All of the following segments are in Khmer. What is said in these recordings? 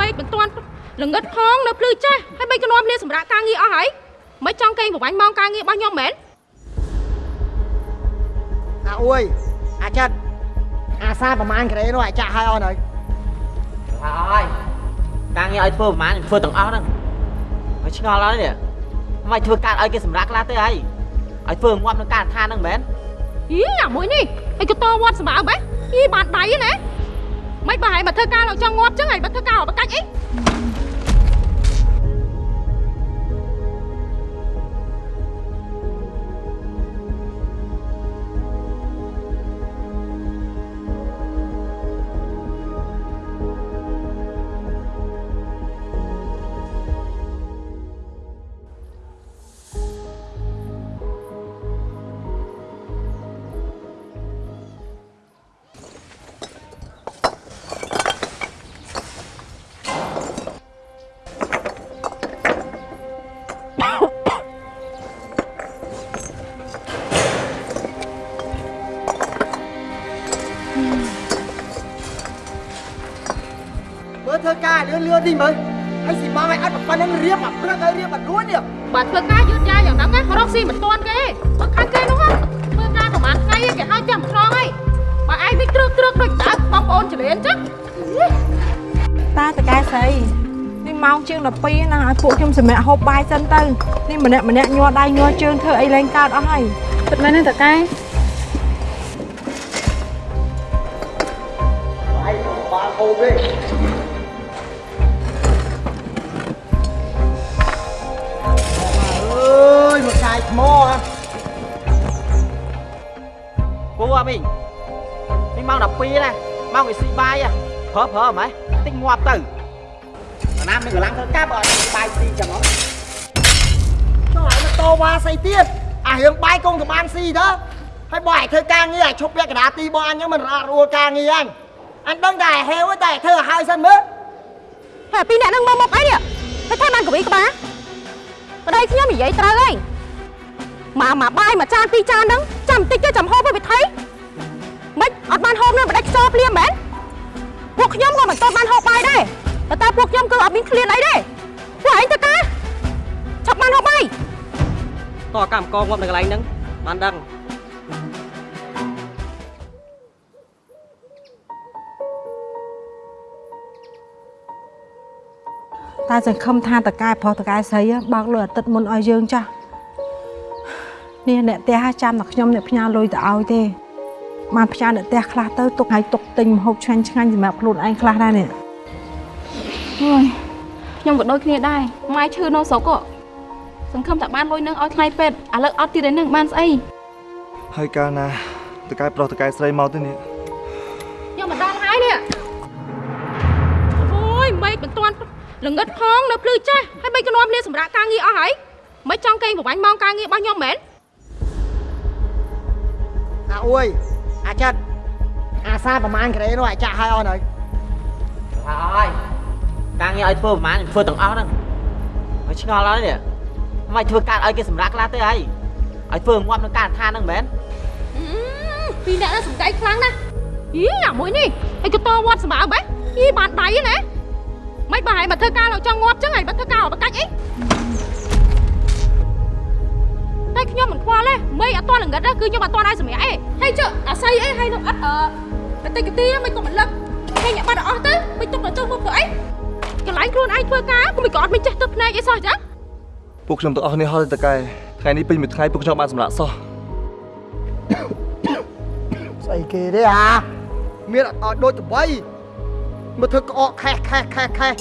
មេឃមិនទាន់ល្ងឹតផងនៅភ្លឺចេះហើយបីក៏នាំគ្នាសម្រាប់ការងារអស់ហើយមិនចង់កេងប្រវាញ់ម៉ោងការងាររបស់ខ្ញុំមែនអាអួយអាចិតអាសាប្រហែលក្រេនោះអាចាក់ឲ្យអស់ហើយហើយការងារឲ្យធ្វើប្រហែលខ្ញុំធ្វើទាំងអស់ហ្នឹងហើយឆ្ងល់ហើយនេះមិនធ្វើការឲ្យគេសម្រាប់ខ្លះទៅហើយឲ្យធ្វើងាប់នឹងការឋានហ្នឹងមែនយីអាមួយនេះអីក៏តវត្តសម្បើបែយីបានដៃណា មិនបើឲ្យមកធ្វើការលោកចង់ងាប់ចឹ ការលឿនលឿនតិចមើលហើយស៊ីម៉ងឲ្យអត់ប៉ុណ្្នឹងរៀបអាព្រឹកឲ្យរៀបអត់រួចនេះបើធ្វើការយឺតយ៉ាវយ៉ាងហ្នឹងណារកស៊ីមិនទាន់គេបើខាងគេនោះធ្វើការប្រហែលថ្ងៃគេឲ្យចាំខ្នងហើយបើឯងវិញត្រឹកត្រឹកដូចតើបងប្អូនចលៀនចឹងតាតកែស្រីនេះម៉ោងជាង12ណាឲ្យពួកខ្ញុំសម្រាប់ហូបបាយសិនទៅនេះម្នាក់ម្នាក់ញ័រដៃញ័រជើងធ្វើអីលែងកើតអស់ហើយពិតមែនទេតកែហើយបានហូបទេ ណាម៉ោងគេស៊ីបាយហ៎ប្រើប្រើហ្មងតិចងាប់ទៅអាណាមនឹងកម្លាំងធ្វើការបើអត់ស៊ីបាយស៊ីចឹងហ៎ចុះឲ្យមកតវ៉ាស្អីទៀតអារឿងបាយកងក៏បានស៊ីទៅហើយបើឲ្យធ្វើការងារឲ្យឈប់ពាក់កណ្ដាលទីបងអញហ្នឹងមិនរត់រួលការងារអញអញដឹងតែហេវតែធ្វើឲ្យហើយសិនមើលហើយពីរអ្នកហ្នឹងមកមកអីនេះហើយថាបានកវីក្បាលប្តីខ្ញុំនិយាយត្រូវហើយមកមកបាយមួយចានពីរចានហ្នឹងចាំបន្តិចទៅចាំហូបឲ្យវិធី មិនអត់បានហូបនឹងបដិខ្យល់ភ្លាមមែនពួកខ្ញុំក៏មិនទាន់បានហូបបាយដែរតែតែពួកខ្ញុំគឺអត់មានឃ្លានអីទេពួកឯងទៅការឆាប់បានហូបបាយតោះកម្មករងាប់នៅកន្លែងហ្នឹងបានដឹងតាសង្ឃឹមថាតកែប្រុសតកែស្រីបើកលុយអាទិត្យមុនឲ្យយើងចាស់នេះអ្នកផ្ទះចាំតែខ្ញុំអ្នកផ្ញើលុយទៅឲ្យទេ បានផ្ញើអ្នកផ្ទះខ្លះទៅទុកឲ្យទុកទិញម្ហូបឆ្ងាញ់ឆ្ងាញ់សម្រាប់ខ្លួនឯងខ្លះដែរនេះអើយខ្ញុំក៏ដូចគ្នាដែរម៉ែឈឺនៅស្រុកក៏សង្ឃឹមតែបានលុយនឹងឲ្យថ្លៃពេទ្យឥឡូវអត់ទៀតឯនឹងបានស្អីហើយកាលណាតកែប្រុសតកែស្រីមកទៅនេះខ្ញុំមិនដល់ហើយនេះអូយមេឃមិនទាន់ល្ងឹតផងនៅភ្លឺចេះហើយបីក៏នាំគ្នាសម្រាប់ការងារអស់ហើយមិនចង់កេងប្រវាញ់ម៉ោងការងាររបស់ខ្ញុំមែនអាអួយ អាចិតអាសាប្រហែលក្រេនោះអាចាក់ឲ្យអស់ហើយហើយការងារឲ្យធ្វើប្រហែលខ្ញុំធ្វើទាំងអស់ហ្នឹងហើយឆ្ងល់ហើយនេះមិនធ្វើការឲ្យគេសម្រាប់ខ្លះទៅហើយឲ្យធ្វើងាប់នឹងការឋានហ្នឹងមែនអឺពីរអ្នកហ្នឹងសំដីខ្លាំងណាស់យីអាមួយនេះអីក៏តវត្តសម្បើបែយីបានដៃណាមិនបើឲ្យមកធ្វើការលោកចង់ងាប់ចឹងហើយបើធ្វើការឲ្យបកាច់អី តែខ្ញុំមិនខ្វល់ទេមេអត់ទាន់ល្ងឹតទេគឺខ្ញុំអត់ទាន់ឲ្យសម្រាប់អីហើយចុះអាស័យអីហើយនឹងអត់អឺបន្តិចទីមិនក៏មិនលឹកគេញ៉ាំបាត់អស់ទៅមិនទុកទៅទៅមកធ្វើអីកន្លែងខ្លួនឯងធ្វើការក៏មិនក៏អត់មានចេះទឹកភ្នែកអីសោះចឹងពួកខ្ញុំទាំងអស់គ្នាហត់ទេតកែថ្ងៃនេះពេញមួយថ្ងៃពួកខ្ញុំបានសម្រាប់សោះស្អីគេទេអាមានអត់ឲ្យដូចតបីមកធ្វើក្អកខេះខេះខេះខេះ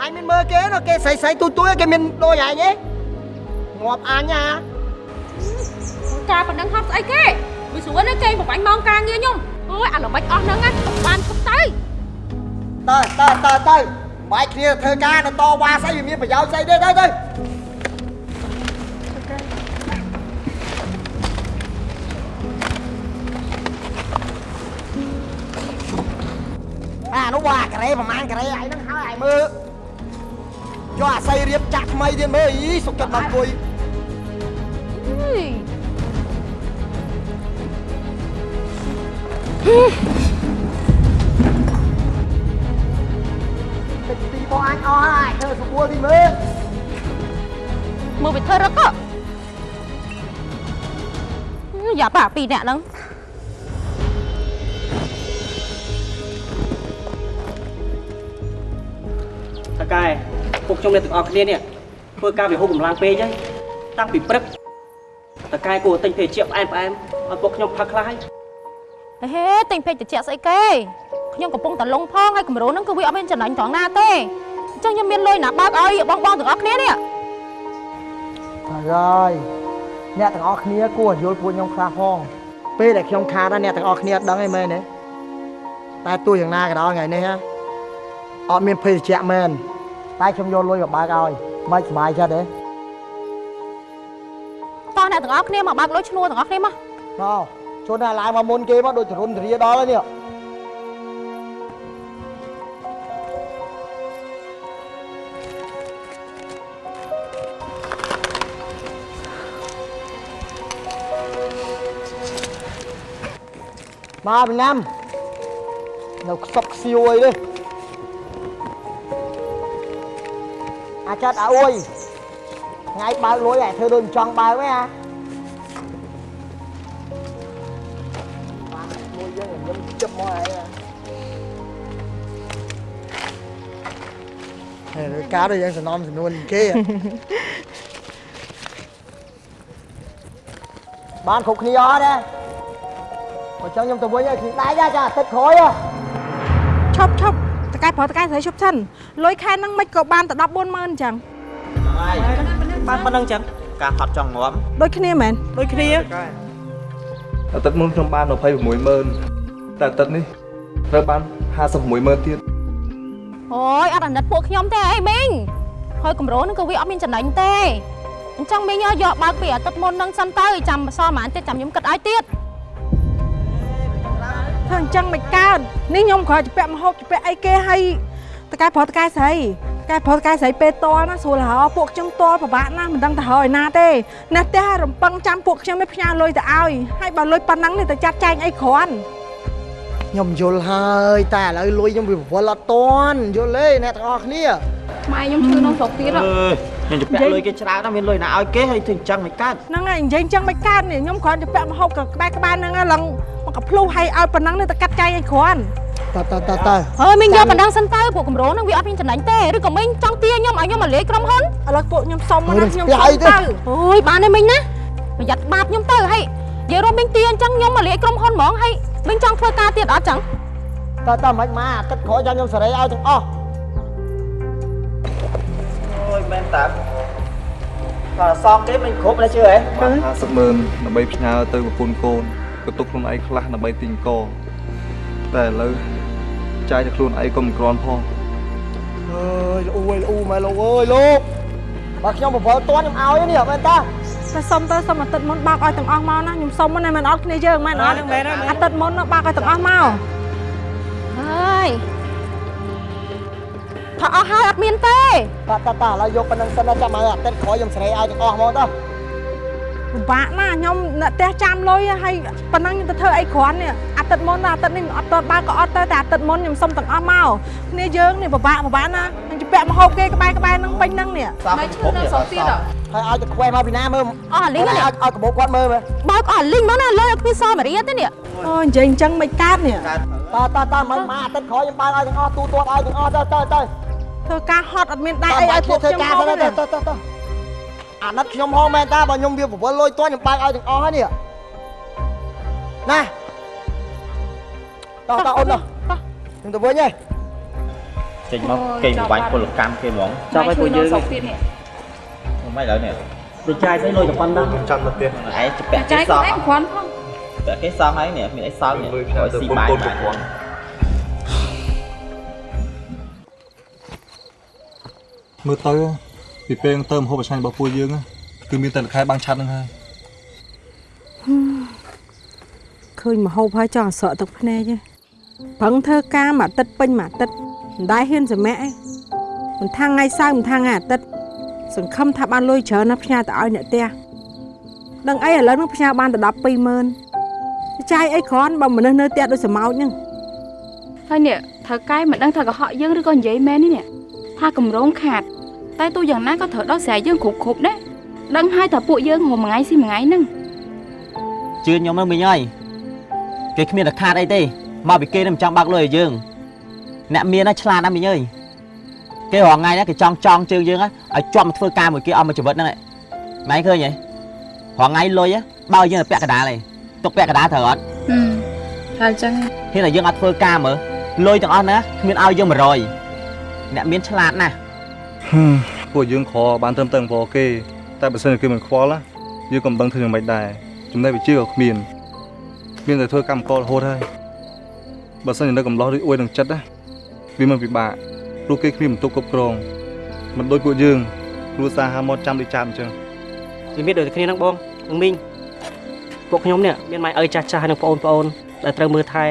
អញមានមើលគេនោះគេស្រីស្រីទូទួយគេមានដូចអញទេ ងាប់អញអាការប៉ុណ្ណឹងហត់ស្អីគេវាស្រួលណាស់គេបំបាញ់ម៉ោងការងារខ្ញុំអូយអាល្បិចអស់ហ្នឹងណាបានឈប់ទៅទៅទៅទៅទៅបាយគ្នាធ្វើការនៅតវ៉ាស្អីវាមានប្រយោជន៍ស្អីទេទៅទៅអានោះបើអាការ៉េប្រហែលការ៉េឯហ្នឹងហើយឯមើល ចុះអាស័យរៀបចាក់ថ្មីទៀតមើលអីសុកចិត្តមកអង្គុយអើយអាចអស់ហើយធ្វើស្រួលទីមើលមើលវាធ្វើរឹកក៏យ៉ាប៉ាពីរអ្នកហ្នឹងតកែ ពួកខ្ញុំអ្នកទាំងអស់គ្នានេះធ្វើការវិហុកម្លាំងពេកហើយតាំងពីព្រឹកតកែគួរតែទិញភេសជ្ជៈផ្អែមផ្អែមឲ្យពួកខ្ញុំផឹកខ្លះហើយហេទិញពេកតិចស្អីគេខ្ញុំកំពុងតែលងផងហើយគម្រោងហ្នឹងគឺវាអត់មានចំណេញត្រង់ណាទេអញ្ចឹងខ្ញុំមានលុយណាបើកឲ្យបងបងទាំងអស់គ្នានេះហើយអ្នកទាំងអស់គ្នាគួរយល់ពួកខ្ញុំខ្លះផងពេលដែលខ្ញុំខាតណាអ្នកទាំងអស់គ្នាអត់ដឹងអីមែនទេតែទោះយ៉ាងណាក៏ដោយថ្ងៃនេះណាអត់មានភេសជ្ជៈមែន តែខ្ញុំយកលុយមកបើកឲ្យមិនសុបាយចិត្តទេតោះអ្នកទាំងអស់គ្នាមកបើកលុយឈ្នួលទាំងអស់គ្នាមកមកជន់តែឡើងមកមុនគេមកដូចចរុនចរាដល់ហើយនេះមកពីណាំនៅខ្សប់ខ្សៀវអីទេ អាចចាត់ឲ្យអួយថ្ងៃបើកលុយឲ្យធ្វើដូចមិនចង់បើកទេអាមួយយើងខ្ញុំជិបមកហើយហេការដូចយើងសំណំសំនួនគេបានគ្រប់គ្នាអត់ទេបើចង់ខ្ញុំទៅវិញឲ្យគ្នាដៃចាទឹកក្រោយឈប់ឈប់ តកែប្រុសតកែស្រីឈប់សិនលុយខែហ្នឹងមិនក៏បានតែ140,000អញ្ចឹងហើយបានប៉ុណ្្នឹងចឹងការហត់ចង់ងាប់ដូចគ្នាមែនដូចគ្នាអាទិត្យមុនខ្ញុំបាន260,000តែអាទិត្យនេះត្រូវបាន56,000ទៀតអូយអត់អាណិតពួកខ្ញុំទេអីមីងហើយគម្រោងហ្នឹងគឺវាអត់មានចំណេញទេអញ្ចឹងមីងយកបើកពីអាទិត្យមុនហ្នឹងសិនទៅចាំសល់ប៉ុន្មានទៀតចាំខ្ញុំគិតឲ្យទៀតធ្វើ អញ្ចឹងមិនកើតនេះខ្ញុំគ្រាន់តែពាក់មហូបពាក់អីគេឲ្យតកែប្រុសតកែស្រីតកែប្រុសតកែស្រីពេលតល់ណាស្រួលហៅពួកខ្ញុំតល់ពិបាកណាស់មិនដឹងទៅហើយណាទេណាស់ផ្ទះរំពឹងចាំពួកខ្ញុំឲ្យផ្ញើលុយទៅឲ្យហើយបើលុយប៉ុណ្ណឹងនេះទៅចាត់ចែងអីគ្រាន់ខ្ញុំយល់ហើយតែឥឡូវលុយខ្ញុំវាវល់អត់តន់យល់ទេអ្នកទាំងអស់គ្នាម៉ែខ្ញុំឈឺក្នុងស្រុកទៀតអើយ ខ្ញុំជពាក់លុយគេច្រើនណាស់មានលុយណាឲ្យគេហើយធ្វើអញ្ចឹងមិនកើតហ្នឹងហើយនិយាយអញ្ចឹងមិនកើតនេះខ្ញុំគ្រាន់តែពាក់មហូបក៏ក្បែរក្បែរហ្នឹងហើយឡើងមកកភ្លុះឲ្យឲ្យប៉ុណ្ណឹងនេះទៅកាត់ចែងឲ្យគ្រាន់តើតើតើតើហើយមីងយកប៉ុណ្ណឹងសិនទៅពួកគម្រោងហ្នឹងវាអត់មានចំណេញទេឬក៏មីងចង់ទាញខ្ញុំឲ្យខ្ញុំមកលេខក្រុមហ៊ុនឥឡូវពួកខ្ញុំសុំមកណាខ្ញុំស្ទះសុំអីទេទៅអូយបានទេមីងណាប្រយ័ត្នបាបខ្ញុំទៅហើយនិយាយរួមមីងទាអញ្ចឹងខ្ញុំមកលេខក្រុមហ៊ុនហ្មងហើយមីងចង់ធ្វើការទៀតអត់ចឹងតើតើមិនមកអាទឹកក្រោយចាំខ្ញុំសេរីឲ្យទាំងអស់អូយ មែនតើបើសងគេមិនគ្រប់ណាជឿហ៎បាន50,000ដើម្បីផ្ញើទៅប្រពន្ធកូនក៏ទុកខ្លួនឯងខ្លះដើម្បីទិញកតែឥឡូវចាយតែខ្លួនឯងក៏មិនគ្រាន់ផងអើយអ៊ូអើយអ៊ូម៉ែលោកអើយលោកបើខ្ញុំបវល់តន់ខ្ញុំឲ្យនេះមែនតាតែសុំទៅសុំអាទិត្យមុនបើកឲ្យទាំងអស់មកណាខ្ញុំសុំមុនតែមិនអត់គ្នាយើងមែនអត់ហ្នឹងមែនហើយមែនអាទិត្យមុនណាបើកឲ្យទាំងអស់មកហើយ ផាអស់ហើយអត់មានទេតើតើតើឥឡូវយកប៉ុណ្្នឹងសិនណាចាំឲ្យអាទឹកក្រោយខ្ញុំសេរីឲ្យទាំងអស់ហ្មងតើពិបាកណាស់ខ្ញុំអ្នកផ្ទះចាំលុយហើយប៉ុណ្ណឹងខ្ញុំទៅធ្វើអីគ្រាន់នេះអាទិត្យមុនណាអាទិត្យនេះមិនអត់តបើកក៏អត់ទៅតែអាទិត្យមុនខ្ញុំសុំទាំងអស់មកគ្នាយើងនេះពិបាកពិបាកណាខ្ញុំជពាក់មហូបគេក្បែរក្បែរហ្នឹងពេញហ្នឹងនេះសងគ្រប់នេះសងទៀតហើយឲ្យតែខ្វែមកពីណាមើលអស់អាលីងឲ្យនេះឲ្យកាបោកគាត់មើលមើលបើកអស់អាលីងមកណាលើអត់មានសល់មួយរៀលទេនេះអូនិយាយអញ្ចឹងមិនកើតនេះកើតតើតើតើមិនមកអាទឹកក្រោយខ្ញុំបើកឲ្យទាំងអស់ទូទាត់ឲ្យទាំងអស់ទៅទៅទៅ ធ្វើការហត់អត់មានដែរអីឲ្យពួកធ្វើខ្ញុំការហូបទៅទេទៅទៅទៅអាណិតខ្ញុំហងមែនតាបើខ្ញុំវាបវល់លុយតន់ខ្ញុំបើកឲ្យទាំងអស់ហើយនេះណាតោះតោះអូនតោះខ្ញុំទៅវិញហ៎ចេញមកគេបំបាញ់ពលកម្មគេហ្មងចាប់ឲ្យពួកយើងមិនឡើយនេះទៅចាយទៅលុយតែប៉ុណ្ណឹងចាំទៅផ្ទះឯងជពាក់គេសងគ្រាន់ផងពាក់គេសងហើយនេះមានអីសល់នេះលុយផ្ញើឲ្យទៅស៊ីប្រពបាយន្ធកូនបាគ្រប់ន មើលទៅពីពេលទៅមហូបអាឆាញ់របស់ពួកយើងណាគឺមានតែលខែបាំងឆាត់ហ្នឹងហើយឃើញមហូបហើយចង់អសក់ទឹកភ្នែកទេប្រឹងធ្វើការមួយអាទិត្យពេញមួយអាទិត្យមិនដែលហ៊ានសម្រាកឯងមិនថាថ្ងៃសៅរ៍មិនថាថ្ងៃអាទិត្យសង្ឃឹមថាបានលុយច្រើនណាស់ផ្ញើទៅឲ្យអ្នកផ្ទះដឹងអីឥឡូវនឹងផ្ញើបានតែ120,000ចាយអីគ្រាន់បើមនុស្សនៅផ្ទះដូចសមោចហ្នឹងហើយនេះថៅកែមិនដឹងថាកុហកយើងឬក៏និយាយមែននេះនេះបថាកម្រងខាត តែទូយ៉ាងណាក៏ត្រូវដោះស្រាយយើងគ្រប់គ្រប់ដែរដឹងហើយថាពួកយើងងមួយថ្ងៃស៊ីមួយថ្ងៃហ្នឹងជឿខ្ញុំនឹងមិញហើយគេគ្មានតែខាតអីទេមកពីគេនឹងមិនចង់បាក់លុយឲ្យយើងអ្នកមានណាឆ្លាតណាស់មិញអើយគេរងថ្ងៃណាគេចង់ចង់ជើងយើងណាឲ្យជាប់មកធ្វើការមួយគេអស់មួយជីវិតហ្នឹងឯងម៉ែឃើញហ៎រងថ្ងៃលុយបើយើងទៅពាក់កណ្ដាលឯងទុកពាក់កណ្ដាលត្រូវអត់ហឹមហើយចឹងហ៊ានតែយើងអត់ធ្វើការមើលលុយទាំងអស់ណាគ្មានឲ្យយើង100អ្នកមានឆ្លាតណាស់ហឹម ពួកយើងខបានត្រឹមតែអង្គគេតែបើសិនជាគេមិនខ្វល់ណាយើងក៏មិនដឹងធ្វើយ៉ាងម៉េចដែរចំណេះវិជ្ជាក៏គ្មានមានតែធ្វើកម្មកររហូតហើយបើសិនជានៅកំឡោះឬអួយនឹងចិត្តណាវាមិនពិបាកព្រោះគេគ្មានបន្ទុកគ្រប់គ្រងមិនដូចពួកយើងគ្រួសារហាមកចាំដូចចាំអញ្ចឹងវាមានដូចតែគ្នាហ្នឹងបងនឹងមីងពួកខ្ញុំនេះមានម៉ែឪចាស់ចាស់ហើយនឹងបងប្អូនដែលត្រូវមើលថែ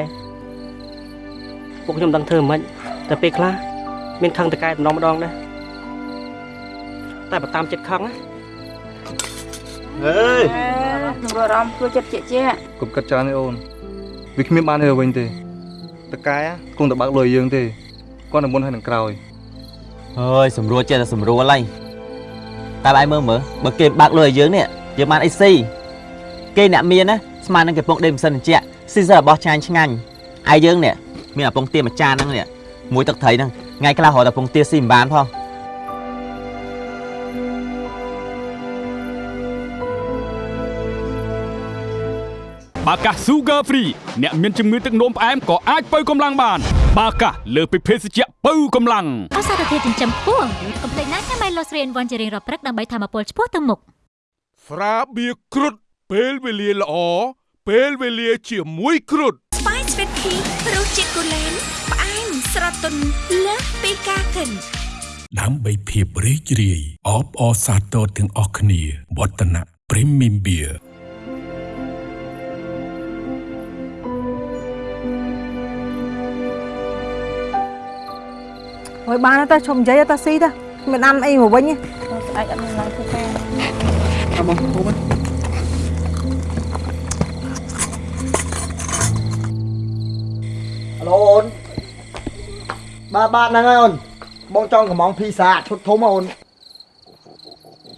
ពួកខ្ញុំមិនដឹងធ្វើមិនតែពេលខ្លះមានខឹងតកែតម្ដងម្ដងដែរ តែបើតាមចិត្តខឹងណាអើយនឹងអារម្មណ៍ធ្វើចិត្តជាជាក់កុំកាត់ច្រើនទេអូនវាគ្មានបានទេវិញទេតកែគង់តែបើកលុយយើងទេគាត់តែមុនហើយនឹងក្រោយអើយសម្រួលចេះតែសម្រួលហើយតែបាយមើលមើលបើគេបើកលុយឲ្យយើងនេះយើងបានអីស៊ីគេអ្នកមានណាស្មាននឹងគេពងដេកមិនសិនតិចស៊ីសើរបស់ចាញ់ឆ្ងាញ់ហើយយើងនេះមានអាពងទាមួយចានហ្នឹងនេះមួយទឹកត្រីហ្នឹងថ្ងៃខ្លះរកតែពងទាស៊ីមិនបានផង បាកាស Sugar Free អ្នកមានជំងឺទឹកនោមផ្អែមក៏អាចបើកម្លាំងបានបាកាសលើសពីភេសជ្ជៈបើកម្លាំងអសារធាតុចិញ្ចឹមខ្ពស់កុំភ្លេចណាញ៉ាំ Milo 3 in 1ជារៀងរាល់ព្រឹកដើម្បីធម្មពលឆ្ពោះទៅមុខស្រាបៀរគ្រុតពេលវេលាល្អពេលវេលាជាមួយគ្រុតស្វាយស្វីតភីរសជាតិកូឡេនផ្អែមស្រទន់លើសពីការគិនដើម្បីភាពរីករាយអបអរសាទរទាំងអស់គ្នាវឌ្ឍនៈ Premium Beer ហើយបានទៅឈប់និយាយទៅស៊ីទៅមានអានអីមកវិញទេស្អែកអត់មានឡើងធ្វើការអបងហូបអាឡូអូនបាទបាទហ្នឹងហើយអូនបងចង់កំងភីសាឈុតធំហ៎អូននិ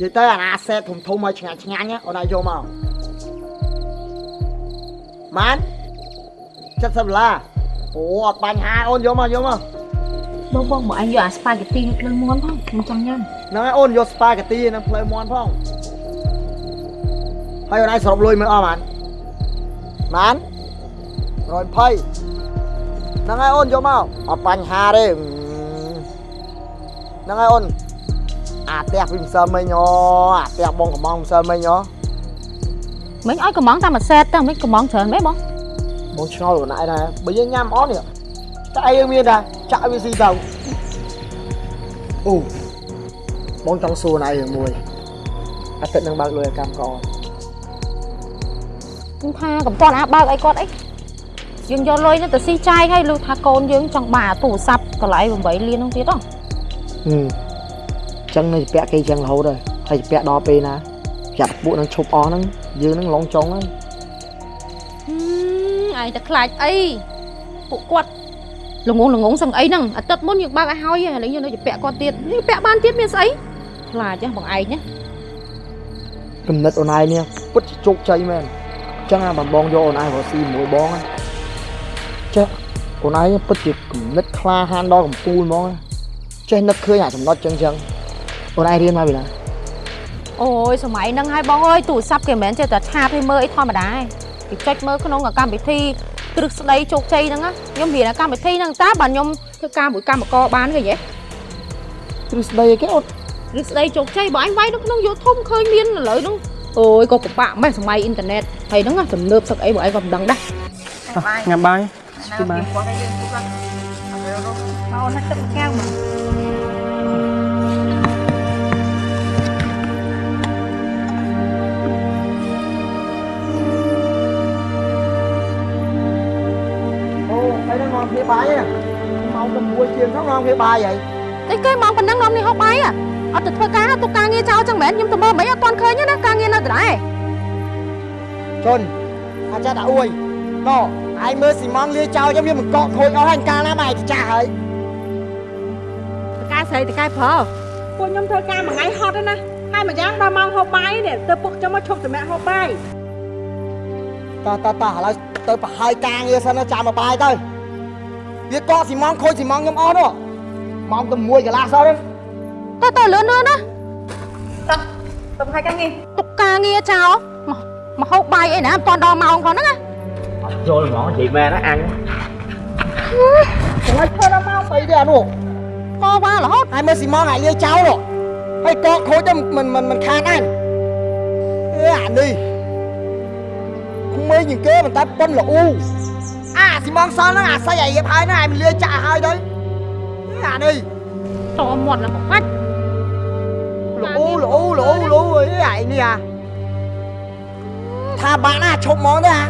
យាយទៅអាណាសេតធំធំឲ្យឆ្ងាញ់ឆ្ងាញ់ហ៎អូនឲ្យយកមកម៉ាន70ដុល្លារអូអត់បញ្ហាអូនយកមកយកមក បងបងមកអញយកអាស្ប៉ាហ្គេទីលើភ្លើងមាន់ផងខ្ញុំចង់ញ៉ាំហ្នឹងហើយអូនយកស្ប៉ាហ្គេទីនឹងផ្លូវមន់ផងហើយអូនឯងសរុបលុយមើលអស់ម៉ានម៉ាន120ហ្នឹងហើយអូនយកមកអត់បញ្ហាទេហ្នឹងហើយអូនអាផ្ទះពីម្សិលមិញអូអាផ្ទះបងកំងម្សិលមិញអូមិញឲ្យកំងតាមមួយសេតទៅមិញកំងច្រើនមែនបងបងឆ្ងល់អូនឯងដែរបើយើងញ៉ាំអត់នេះតែឯងមានដែរ ចាក់វាស៊ីទៅអូបងចង់សួរណៃរឿងមួយអាទិត្យនឹងបើកលុយឲ្យកម្មកអខ្ញុំថាកំតាន់អាបើកអីគាត់អីយើងយកលុយនេះទៅស៊ីចាយហើយលុះថាកូនយើងចង់បានអាទូរស័ព្ទតម្លៃ8លានហ្នឹងទៀតហ៎ហឹមចឹងនៅពាក់គេចឹងរហូតហើយហើយពាក់ដល់ពេលណាចាត់ពួកនឹងឈប់អស់ហ្នឹងយើងនឹងឡងចុងហើយហឹមឯងតែខ្លាចអីពួកគាត់ ល្ងងល្ងងសឹងអីហ្នឹងអាទិត្យមុនយើងបើកឲ្យហើយហើយឥឡូវយើងនៅតែពាក់គាត់ទៀតយើងពាក់បានទៀតមានស្អីខ្លាចហ៎បងឯងណាគំនិតអូនឯងនេះពិតជាជោគជ័យមែនចឹងអាបងបងយកអូនឯងមកស៊ីមួយបងណាចេះអូនឯងពិតជាគំនិតក្លាហានដល់កំពូលហ្មងណាចេះនឹកឃើញអាចំណុចចឹងចឹងអូនឯងរៀនមកពីណាអូយសម័យហ្នឹងហើយបងអើយទូរស័ព្ទគេមិនមែនចេះតែឆាតឲ្យមើលអីធម្មតាទេគេចុចមើលក្នុងកម្មវិធី គ្រឹះស្ដីជោគជ័យហ្នឹងណាខ្ញុំរៀននៅកម្មវិធីហ្នឹងតាបើខ្ញុំធ្វើការមួយកម្មករបានគេហ៎ទ្រឹស្ដីអីគេអូនគ្រឹះស្ដីជោគជ័យបើអញវាយនៅក្នុង YouTube ឃើញមានឥឡូវហ្នឹងអូយក៏ពិបាកម៉េះសម័យអ៊ីនធឺណិតហើយហ្នឹងណាទំនើបសឹកអីបើឯងក៏មិនដឹងដែរញ៉ាំបាយស្គីបាយមកណាទឹកកៅមក បាយហ៎ម៉ោង6ជាងហ្នឹងនាំគ្នាបាយហើយតែគេមកប៉ុណ្ណឹងនាំនេះហូបបាយហ៎អត់ទៅធ្វើការទៅការងារចោលចឹងមែនខ្ញុំទៅមើលមិនអត់ទាន់ឃើញទេណាការងារនៅដដែលជុនអាចចាត់តែអួយណ៎ឯងមើលស៊ីម៉ងលាចោលចឹងវាមិនកកខូចអស់ហើយកាលណាមកឯងទៅចាស់ហើយការសស្រីតកែប្រុសពួកខ្ញុំធ្វើការមួយថ្ងៃហត់ហើយណាហើយមួយយ៉ាងដល់ម៉ោងហូបបាយនេះទៅពុកខ្ញុំមកឈប់សម្រាប់ហូបបាយតោះតោះតោះឥឡូវទៅប្រហើយការងារសិនណាចាំមកបាយទៅ វាកកស៊ីម៉ងខូចស៊ីម៉ងខ្ញុំអស់នោះម៉ោងទៅ1កន្លះសោះហ្នឹងទៅទៅលឿនលឿនណាទៅទៅប្រហែលការងារទុកការងារចោលមកមកហូបបាយអីណាមិនតាន់ដល់ម៉ោងផងហ្នឹងណាយល់ហ្មងនិយាយមែនណាអញកន្លែងធ្វើដល់ម៉ោង3ទេអានោះតវ៉ារហូតហើយមើលស៊ីម៉ងឲ្យលាយចោលនោះហើយកកខូចទៅមិនមិនមិនខានអញអេអានេះក្មេងជាងគេមិនតែប៉ុនល្អូ អាស៊ីម៉ងសល់ហ្នឹងអាស័យអារៀបហើយហ្នឹងឲ្យមិនលាយចាក់ឲ្យហើយទៅអេអានេះតមាត់ឡើងបាច់ល្អូល្អូល្អូល្អូអីអាយនេះអាថាបាក់ណាឈប់ហ្មងទេអា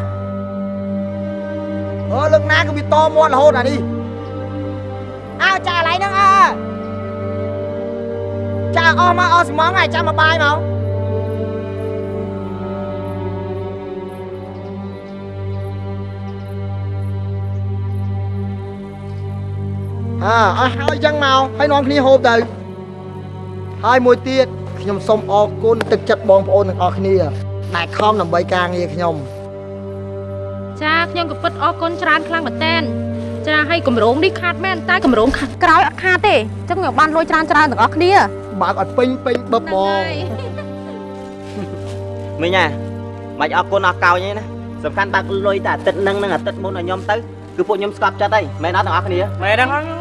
អឺលើកណាក៏វាតមាត់រហូតអានេះអើចាកន្លែងហ្នឹងអើចាកអស់មកអស់ស្មងហើយចាំមកបាយមក អើអស់ហើយចឹងមកហើយនាំគ្នាហូបទៅហើយមួយទៀតខ្ញុំសូមអរគុណទឹកចិត្តបងប្អូនទាំងអស់គ្នាដែលខំដើម្បីការងារខ្ញុំចាខ្ញុំក៏ពិតអរគុណច្រើនខ្លាំងមែនតើចាឲ្យកម្រងនេះខាតមែនតែកម្រងខាត់ក្រោយអត់ខាតទេអញ្ចឹងខ្ញុំបានលុយច្រើនច្រើនទាំងអស់គ្នាបើកអត់ពេញពេញបឹបហ្មងមិញហ่ะមិនអរគុណអរកោញទេណាសំខាន់បើកលុយតែអាទិត្យនឹងនឹងអាទិត្យមុនឲ្យខ្ញុំទៅគឺពួកខ្ញុំស្កប់ចិត្តហើយមែនអត់ទាំងអស់គ្នាមែនហ្នឹង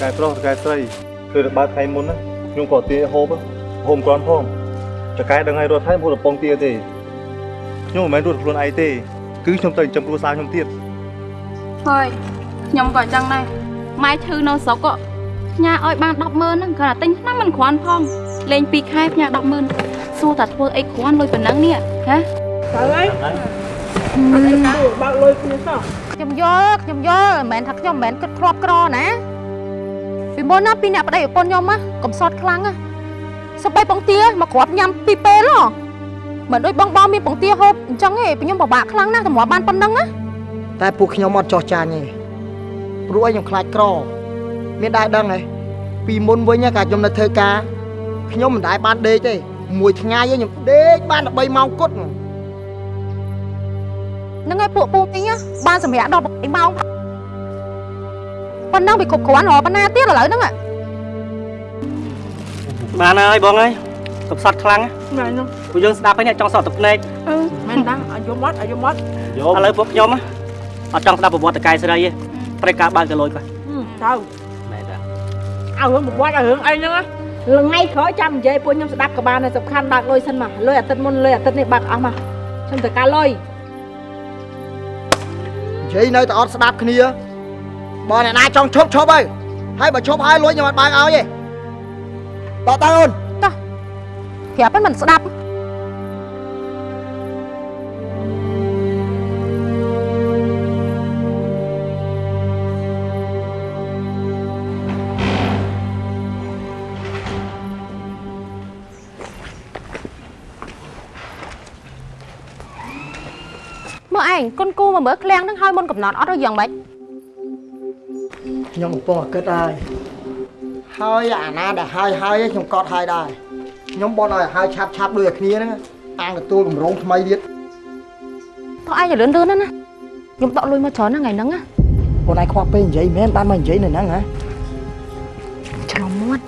កែប្រុសកែស្រីគឺបើកថ្ងៃមុនណាខ្ញុំក៏ទាហូបហូបគ្រាន់ផងចកែដឹងឲ្យរត់ហើយមកកំប៉ុងទាទេខ្ញុំមិនមែនរត់ខ្លួនឯងទេ គឺខ្ញុំទៅចិញ្ចឹមគ្រួសារខ្ញុំទៀតហើយខ្ញុំក៏អញ្ចឹងដែរម៉ែឈឺនៅស្រុកក៏ផ្ញើឲ្យបាន100000ហ្នឹងគ្រាន់តែទិញថ្នាំមិនគ្រាន់ផងលេង2ខែផ្ញើ100000សួរតែធ្វើអីគ្រាន់លុយប៉ុណ្ណឹងនេះហ៎ទៅហើយអត់អីទៅបើកលុយគ្នាសោះខ្ញុំយល់ខ្ញុំយល់មិនមែនថាខ្ញុំមិនមែនគិតគ្រាប់ក្រណា ពីមុនណាពីអ្នកប្តីប្រពន្ធខ្ញុំណាកំសត់ខ្លាំងណាសម្បីបងទាមកគ្រាប់ញ៉ាំពីរពេលហ៎មិនដូចបងបងមានបងទាហូបអញ្ចឹងទេពីខ្ញុំពិបាកខ្លាំងណាស់តម្រាំបានប៉ុណ្ណឹងណាតែពួកខ្ញុំអត់ចោះចាញ់ទេព្រោះឲ្យខ្ញុំខ្លាចក្រ មានដែរដឹងហ៎ពីមុនវិញណាកាលខ្ញុំនៅធ្វើការខ្ញុំមិនដែរបានដេកទេមួយថ្ងៃឯងខ្ញុំដេកបានតែ3ម៉ោងគត់ហ្នឹងហើយពួកពូមីងបានសម្រាប់ដល់8ម៉ោង ប៉ុណ្ណឹងវាគ្រប់គ្រាន់រហប៉ុណ្ណាទៀតឥឡូវហ្នឹងបានហើយបងអើយកំសត់ខ្លាំងណែនោះពួកយើងស្ដាប់ហើយអ្នកចង់សត់ទឹកភ្នែកអឺមែនតាឲ្យយំអត់ឲ្យយំអត់ឥឡូវពួកខ្ញុំអត់ចង់ស្ដាប់ប្រវត្តិតកែស្រីទេត្រូវការបើកទៅលុយគាត់ទៅមែនតាឲ្យរឿងប្រវត្តិឲ្យរឿងអីហ្នឹងណាថ្ងៃក្រោយចាំនិយាយពួកខ្ញុំស្ដាប់ក៏បានដែរសំខាន់បើកលុយសិនមកលុយអាទិត្យមុនលុយអាទិត្យនេះបើកអស់មកខ្ញុំត្រូវការលុយនិយាយនៅតែអត់ស្ដាប់គ្នា បើអ្នកណាចង់ឈប់ឈប់ហើយហើយបើឈប់ហើយលួចខ្ញុំអត់បើកឲ្យទេតតើអូនប្រាប់ឲ្យមិនស្ដាប់មើលឯងគុនគូមកមើលឃ្លាំងហ្នឹងឲ្យមុនកំណត់អត់ឬយ៉ាងម៉េច ខ្ញុំកំពុងតែគិតហើយហើយអាណាដែលហើយហើយឯងខ្ញុំកត់ហើយដែរខ្ញុំបន់ឲ្យហើយឆាប់ឆាប់ដូចតែគ្នាហ្នឹងអាងទទួលកម្រងថ្មីទៀតតោះឯងទៅលឿនលឿនណាណាខ្ញុំដកលុយមកច្រើនណាស់ថ្ងៃហ្នឹងណាអូនឯងខ្វះពេលនិយាយមែនបានមកនិយាយនៅហ្នឹងហ៎ឆ្លងមាត់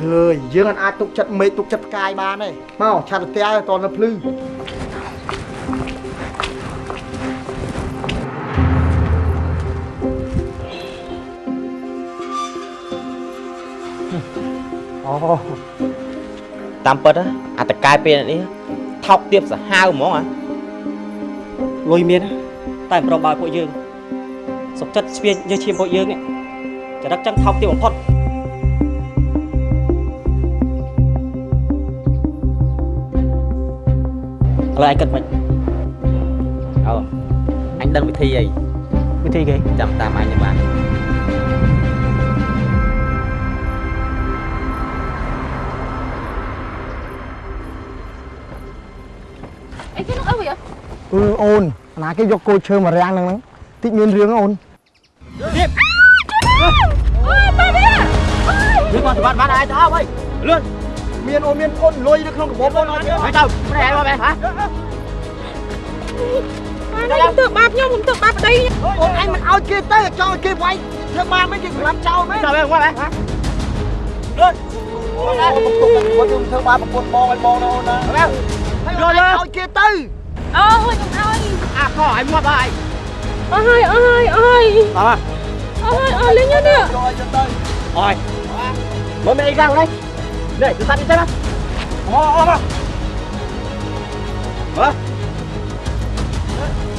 ហើយយើងអត់អាចទុកចិត្តមេឃទុកចិត្តផ្កាយបានទេមកឆាប់ទៅផ្ទះតនៅភ្លឺ តាមពិតណាអាតកែពេលនេះថោកទៀបសាហាវហ្មងហ៎លុយមានណាតែមិនប្រមបើពួកយើងសុកចិត្តស្ពាយយកឈាមពួកយើងនេះចរិតចឹងថោកទាបបំផុតឥឡូវឯងគិតមិនអូអញដឹងវិធីអីវិធីគេចាំតាមអញទៅបាន អូនអាណាគេយកគោឈើមករាំងហ្នឹងហ្នឹងតិចមានរឿងអូនអើយសម្បត្តិបានឯងទៅអស់ហើយលឿនមានអូនមានអូនលុយនៅក្នុងកាបូបអូនអត់ទេហើយទៅប្រែមកមែនហ៎ខ្ញុំធ្វើបាបខ្ញុំខ្ញុំធ្វើបាបប្តីអូនឯងមិនឲ្យគេទៅចង់ឲ្យគេវាយធ្វើបានមិនគេសម្រាប់ចោលមែនទៅមែនមកមែនលឿនអូនឯងមកពុកគាត់ខ្ញុំធ្វើបានប្រពន្ធបងឲ្យបងណាអូនណាមែនហើយអូនឯងឲ្យគេទៅ អូខ្ញុំឲ្យអាខឲ្យមកហើយអស់ហើយអស់ហើយអស់ហើយអើអស់ហើយអស់លេងនេះយកឲ្យទៅទៅអើយមកមែនអីកាំងនេះនេះគឺសាត់នេះទៅណាអូអូមកហ៎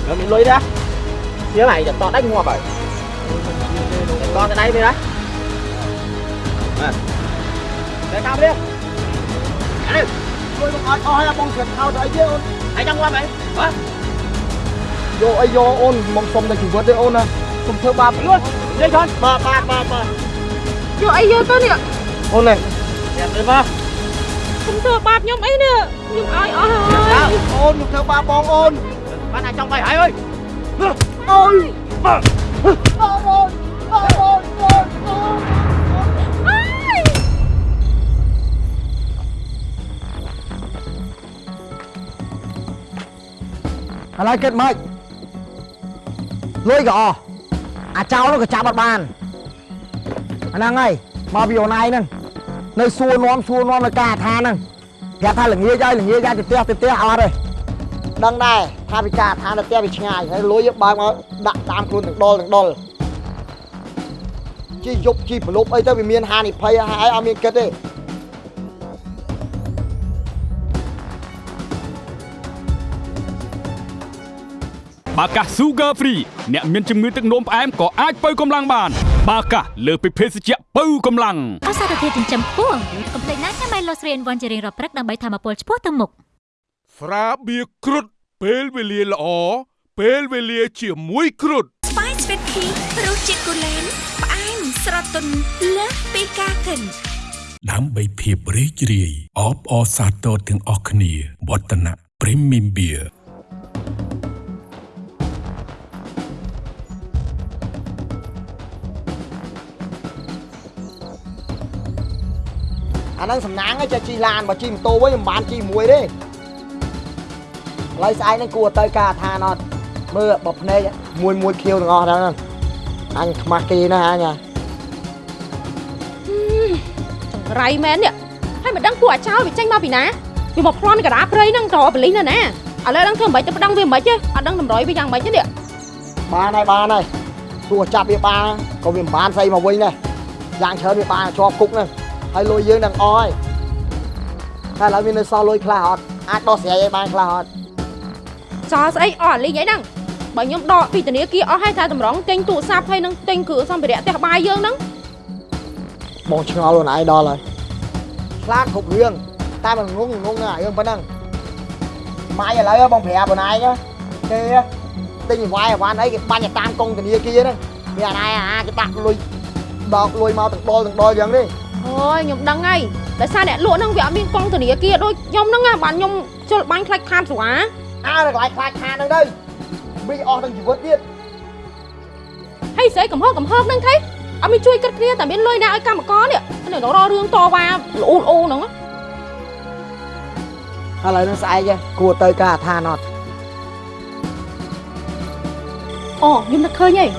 nó bị lôi ra phía này giật to đánh hoa bởi giật to cái đây đi đấy à. để cao đi Ăn đi ជួយមកអត់អស់ហើយបងស្កាត់ថោទៅអីទេអូន anh trong qua mày hả យកអីយកអូនមកសុំតែជីវិតទេអូនណាខ្ញុំធ្វើបាបលឿន đi con បាទបាទបាទបាទយកអីយកទៅនេះអូននេះ đẹp đi vào ខ្ញុំធ្វើបាបខ្ញុំអីនេះខ្ញុំឲ្យអស់ហើយអូនខ្ញុំធ្វើបាបបងអូន bắt này trong mày hãy ơi អូយបាទអូនអូនអូ ឥឡូវគិតម៉េចលុយក៏អស់អាចោលនោះក៏ចាប់អត់បានអាហ្នឹងហើយមកពីអូនឯងហ្នឹងនៅសួរនាំសួរនាំនៅការថាហ្នឹងប្រាប់ថាល្ងាចហើយល្ងាចហើយទៅផ្ទះទៅផ្ទះអត់ទេដឹងដែរថាវិការថាទៅផ្ទះវាឆ្ងាយហើយលុយបើកមកដាក់តាមខ្លួនទាំងដុលទាំងដុលជីយប់ជីប្រលប់អីទៅវាមានហានិភ័យហើយអត់មានគិតទេ បាកាស Sugar Free អ្នកមានជំងឺទឹកនោមផ្អែមក៏អាចបើកម្លាំងបាន បាកាសលើសពីភេសជ្ជៈបើកម្លាំងអសារធាតុចិញ្ចឹមខ្ពស់កុំភ្លេចណាញ៉ាំ Melosrin វ៉ាន់ជារៀងរាល់ព្រឹកដើម្បីធម្មពលឆ្ពោះទៅមុខស្រាបៀរគ្រុតពេលវេលាល្អពេលវេលាជាមួយគ្រុតស្វាយស្វីតភីរសជាតិគូលែនផ្អែមស្រទន់លើសពីការកិនដើម្បីភាពរីករាយអបអរសាទរទាំងអស់គ្នាវឌ្ឍនៈ Premium Beer អាហ្នឹងសំណាងឯងចេះជីឡានបើជីម៉ូតូវិញមិនបានជីមួយទេឥឡូវស្អែកហ្នឹងគួរទៅការឋានអត់មើលបើភ្នែកមួយមួយខៀវទាំងអស់ហ្នឹងអញខ្មាស់គេណាស់អញចង្រៃមែននេះហើយមិនដឹងពួកអាចោលវាចេញមកពីណាវាមកប្លន់កណ្ដាលព្រៃហ្នឹងតបលីងណាណាឥឡូវដឹងធ្វើមិនទៅប្តឹងវាមិនទេអត់ដឹងតម្រុយវាយ៉ាងម៉េចទេនេះបានហើយបានហើយទោះចាប់វាបានក៏វាមិនបានស្អីមកវិញដែរយ៉ាងច្រើនវាបានជាប់គុកហ្នឹង ហើយលុយយើងនឹងអស់ហើយតែឥឡូវវានៅសល់លុយខ្លះអត់អាចដោះស្រាយឲ្យបានខ្លះអត់ចោលស្អីអស់លីងអីហ្នឹងបើខ្ញុំដកពីធនាគារអស់ហើយថាតម្រង់ទិញទូរស័ព្ទហើយនឹងទិញគ្រឿងសម្ភារៈផ្ទះបាយយើងហ្នឹងបងឆ្ងល់ខ្លួនឯងដល់ហើយខ្លាចគ្រប់រឿងតែមិនងងងងណារឿងប៉ុណ្ណឹងម៉ាយឥឡូវបងប្រាប់ខ្លួនឯងគេទិញវាយអវ៉ាន់អីគេបាញ់ទៅតាមកងធនាគារហ្នឹងមានអាណាអាគេដាក់លុយដកលុយមកទាំងដុលទាំងដុលយ៉ាងនេះ អូយខ្ញុំដឹងហើយដោយសារអ្នកលក់ហ្នឹងវាអត់មានកងធនាគារដូចខ្ញុំហ្នឹងណាបានខ្ញុំជុលបាញ់ខ្លាច់ខាតស្វាអើកន្លែងខ្លាចខានហ្នឹងទៅវិញអស់ទាំងជីវិតទៀតហើយស្អីកំហុសកំហុសហ្នឹងថៃអត់មានជួយគិតគ្នាតែមានលុយណាឲ្យកម្មករនេះនៅរករឿងតវ៉ាល្អូល្អូហ្នឹងឥឡូវហ្នឹងស្អែកគួរទៅការឋានអត់អូខ្ញុំនឹកឃើញហើយ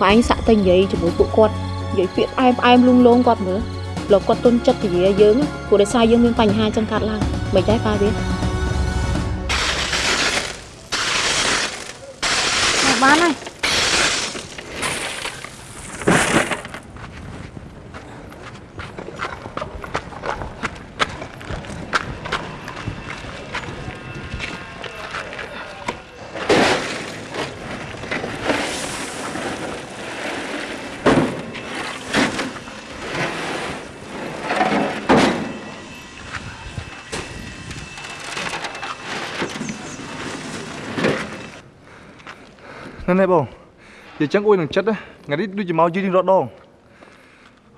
បើអញសាក់ទៅនិយាយជាមួយពួកគាត់និយាយពាក្យផ្អែមផ្អែមលងលងគាត់មើល លោកគាត់ទុនចិត្តពលាយើងព្រោះដោយសារយើងមានបញ្ហាចឹងកាត់ឡើងមិនដែរប៉ាវាបានហើយ នេះនេះបងនិយាយចឹងអួយនឹងចិត្តណាថ្ងៃនេះដូចជាមកយឺររត់ដង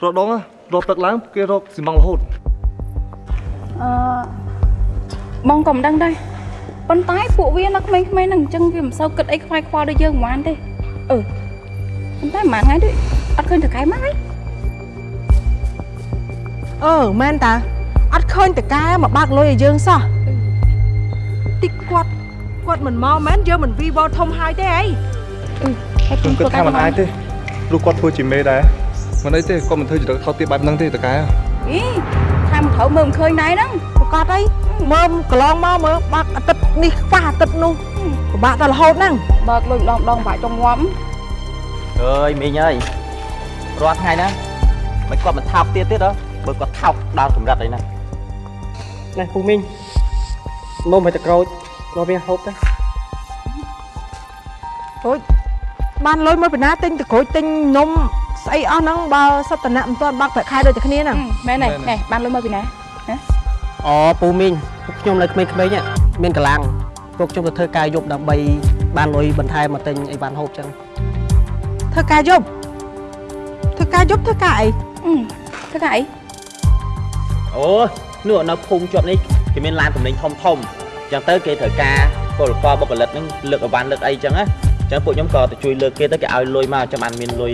រត់ដងណារត់ទឹកឡើងគេរកស៊ីម៉ងរហូតអឺបងក៏មិនដឹងដែរប៉ុន្តែពួកវានៅក្មេងៗហ្នឹងអញ្ចឹងវាមិនសូវគិតអីខ្វាយខ្វល់ដូចយើងហ្មងទេអឺប៉ុន្តែមួយថ្ងៃដូចអត់ឃើញតកែមកហើយអឺមែនតាអត់ឃើញតកែមកបើកលុយឲ្យយើងសោះតិចគាត់គាត់មិនមកមែនយើងមិនវីវធំហើយទេអី ខ្ញុំគិតថាមិនអាចទេព្រោះគាត់ធ្វើជាមេដែរមិនអីទេគាត់មិនធ្វើចរិតថោកទាបបែបហ្នឹងទេតកែអីថាមិនត្រូវមើលមិនឃើញណៃហ្នឹងប្រកាសអីមើលកន្លងមកមើលបើកអាទិត្យនេះខ្វះអាទិត្យនោះពិបាកដល់រហូតហ្នឹងបើកលុយម្ដងម្ដងបាច់ចង់ងាប់អើយមីងអើយរាល់ថ្ងៃណាមិនគាត់មិនថោកទៀតទៀតហ៎បើគាត់ថោកដល់កម្រិតអីណាណែពូមីងនំឲ្យតក្រូចមកវាហូបទៅរួច បានលុយមកពីណាទិញតក្រូចទិញនំស្អីអស់ហ្នឹងបើសិតតណៈមិនទាន់បាក់ប្រាក់ខែដូចតែគ្នាហ្នឹងមែនទេណែបានលុយមកពីណាអូពូមីងពួកខ្ញុំនៅក្មេងៗហ្នឹងមានកម្លាំងពួកខ្ញុំទៅធ្វើការយប់ដើម្បីបានលុយបន្ថែមមកទិញអីបានហូបចឹងធ្វើការយប់ធ្វើការយប់ធ្វើការអីធ្វើការអីអូនោះនៅភូមិជាប់នេះគេមានឡានទំនិញធំធំអញ្ចឹងទៅគេត្រូវការពលករបុគ្គលិកហ្នឹងលើកអវ៉ាន់លើកអីចឹងណា អញ្ចឹងពួកខ្ញុំក៏ទៅជួយលើកគេទៅគេឲ្យលុយមកចាំបានមានលុយ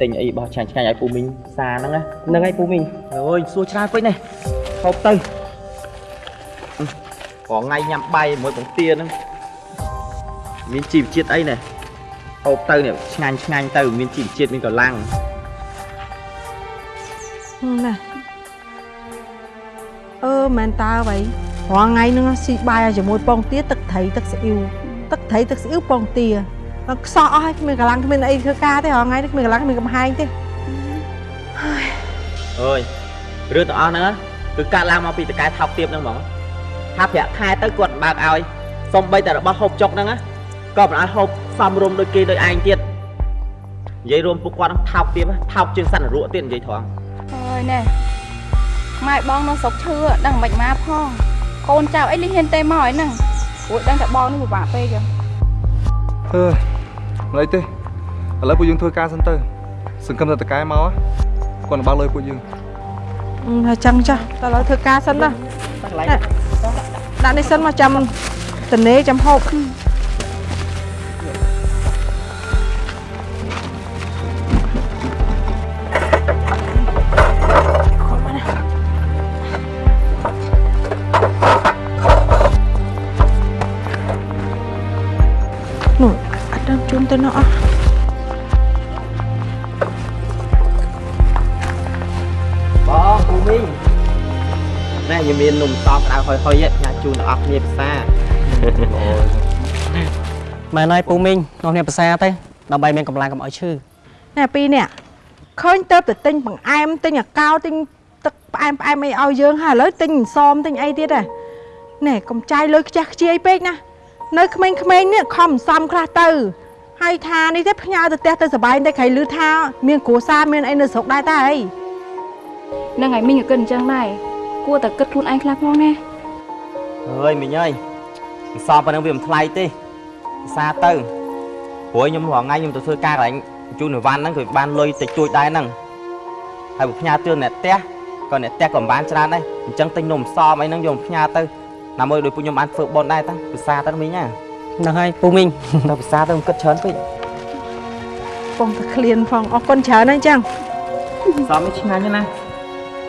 ទិញអីបោះឆ្ងាញ់ឆ្ងាញ់ឲ្យពូមីងសាហ្នឹងណាហ្នឹងហើយពូមីងអូយសួរច្រើនពេកនេះហូបទៅអឺរងថ្ងៃញ៉ាំបាយជាមួយបង្ទាហ្នឹងមានជីវជាតិអីណែហូបទៅនេះឆ្ងាញ់ឆ្ងាញ់ទៅមានជីវជាតិមានកម្លាំងណាអឺមែនតើអ្វីរាល់ថ្ងៃហ្នឹងស៊ីបាយឲ្យជាមួយពងទាទឹកត្រីទឹកស្អ៊ីវទឹកត្រីទឹកស្អ៊ីវពងទាហើយ ខ្សោះអស់ហើយគ្មានកម្លាំងគ្មានអីធ្វើការទេរាល់ថ្ងៃនេះគ្មានកម្លាំងគ្មានកំហែងទេអើយរឿងទាំងអស់ហ្នឹងណាគឺកាត់ឡើងមកពីតកែថោកទាបហ្នឹងហ្មងថាប្រាក់ខែទៅគាត់មិនបើកឲ្យសំបីតែរបស់ហូបចុកហ្នឹងណាក៏មិនឲ្យហូបសំរុំដូចគេដូចឯងទៀតនិយាយរួមពួកគាត់ហ្នឹងថោកទាបណាថោកជាងសត្វនរកទៀតនិយាយត្រង់អើយណែម៉ែបងនៅស្រុកឈឺដឹងមិនមកផងកូនចៅអីលីហ៊ានទេមកហើយហ្នឹងព្រោះដឹងតែបងនេះពិបាកពេកចឹងអឺ មិនអីទេឥឡូវពួកយើងធ្វើការសិនទៅ សង្ឃឹមថាតកែមកគាត់នឹងបើកលុយពួកយើងអឺហើយចឹងចាស់តើឥឡូវធ្វើការសិនណាកន្លែងណែដាក់នេះសិនមកចាំតនេចាំហូប ទៅនោះអស់បងពូមីងណែខ្ញុំមាននំតក្តៅហុយហុយផ្ញើជូនដល់អស់គ្នាភាសាមែនហើយពូមីងនាំគ្នាភាសាទៅដើម្បីមានកម្លាំងកុំឲ្យឈឺណែពីរនេះឃើញទៅទៅទិញបង្អែមទិញអាកោទិញទឹកផ្អែមផ្អែមអីឲ្យយើងហើយឥឡូវទិញអន្សមទិញអីទៀតហ៎ណែកុំចាយលុយខ្ជះខ្ជាយពេកណានៅក្មេងៗនេះខំអន្សំខ្លះទៅ ហើយថានេះទេផ្ញើទៅផ្ទះទៅសបាយតែក្រៃលឺថាមានគ្រួសារមានអីនៅស្រុកដែរតើអីហ្នឹងហើយមីងក៏គិតអញ្ចឹងដែរគួរតែគិតខ្លួនឯងខ្លះផងណាអើយមីងអើយអសប៉ុណ្ណឹងវាមិនថ្លៃទេភាសាទៅព្រោះខ្ញុំរាល់ថ្ងៃខ្ញុំទៅធ្វើការកន្លែងជូនអីវ៉ាន់ហ្នឹងគឺបានលុយតិចតួចដែរហ្នឹងហើយបើផ្ញើទឿនអ្នកផ្ទះក៏អ្នកផ្ទះក៏មិនបានច្រើនដែរអញ្ចឹងទិញនំសមអីហ្នឹងយកមកផ្ញើទៅដើម្បីដូចពួកខ្ញុំបានធ្វើបុណ្យដែរតាភាសាទៅមីងណា ហ្នឹងហើយពូមីងទៅភាសាទៅមិនគិតច្រើនពេកពងតែឃ្លានផងអរគុណច្រើនណាស់ចឹងសមនេះឆ្ងាញ់ណាស់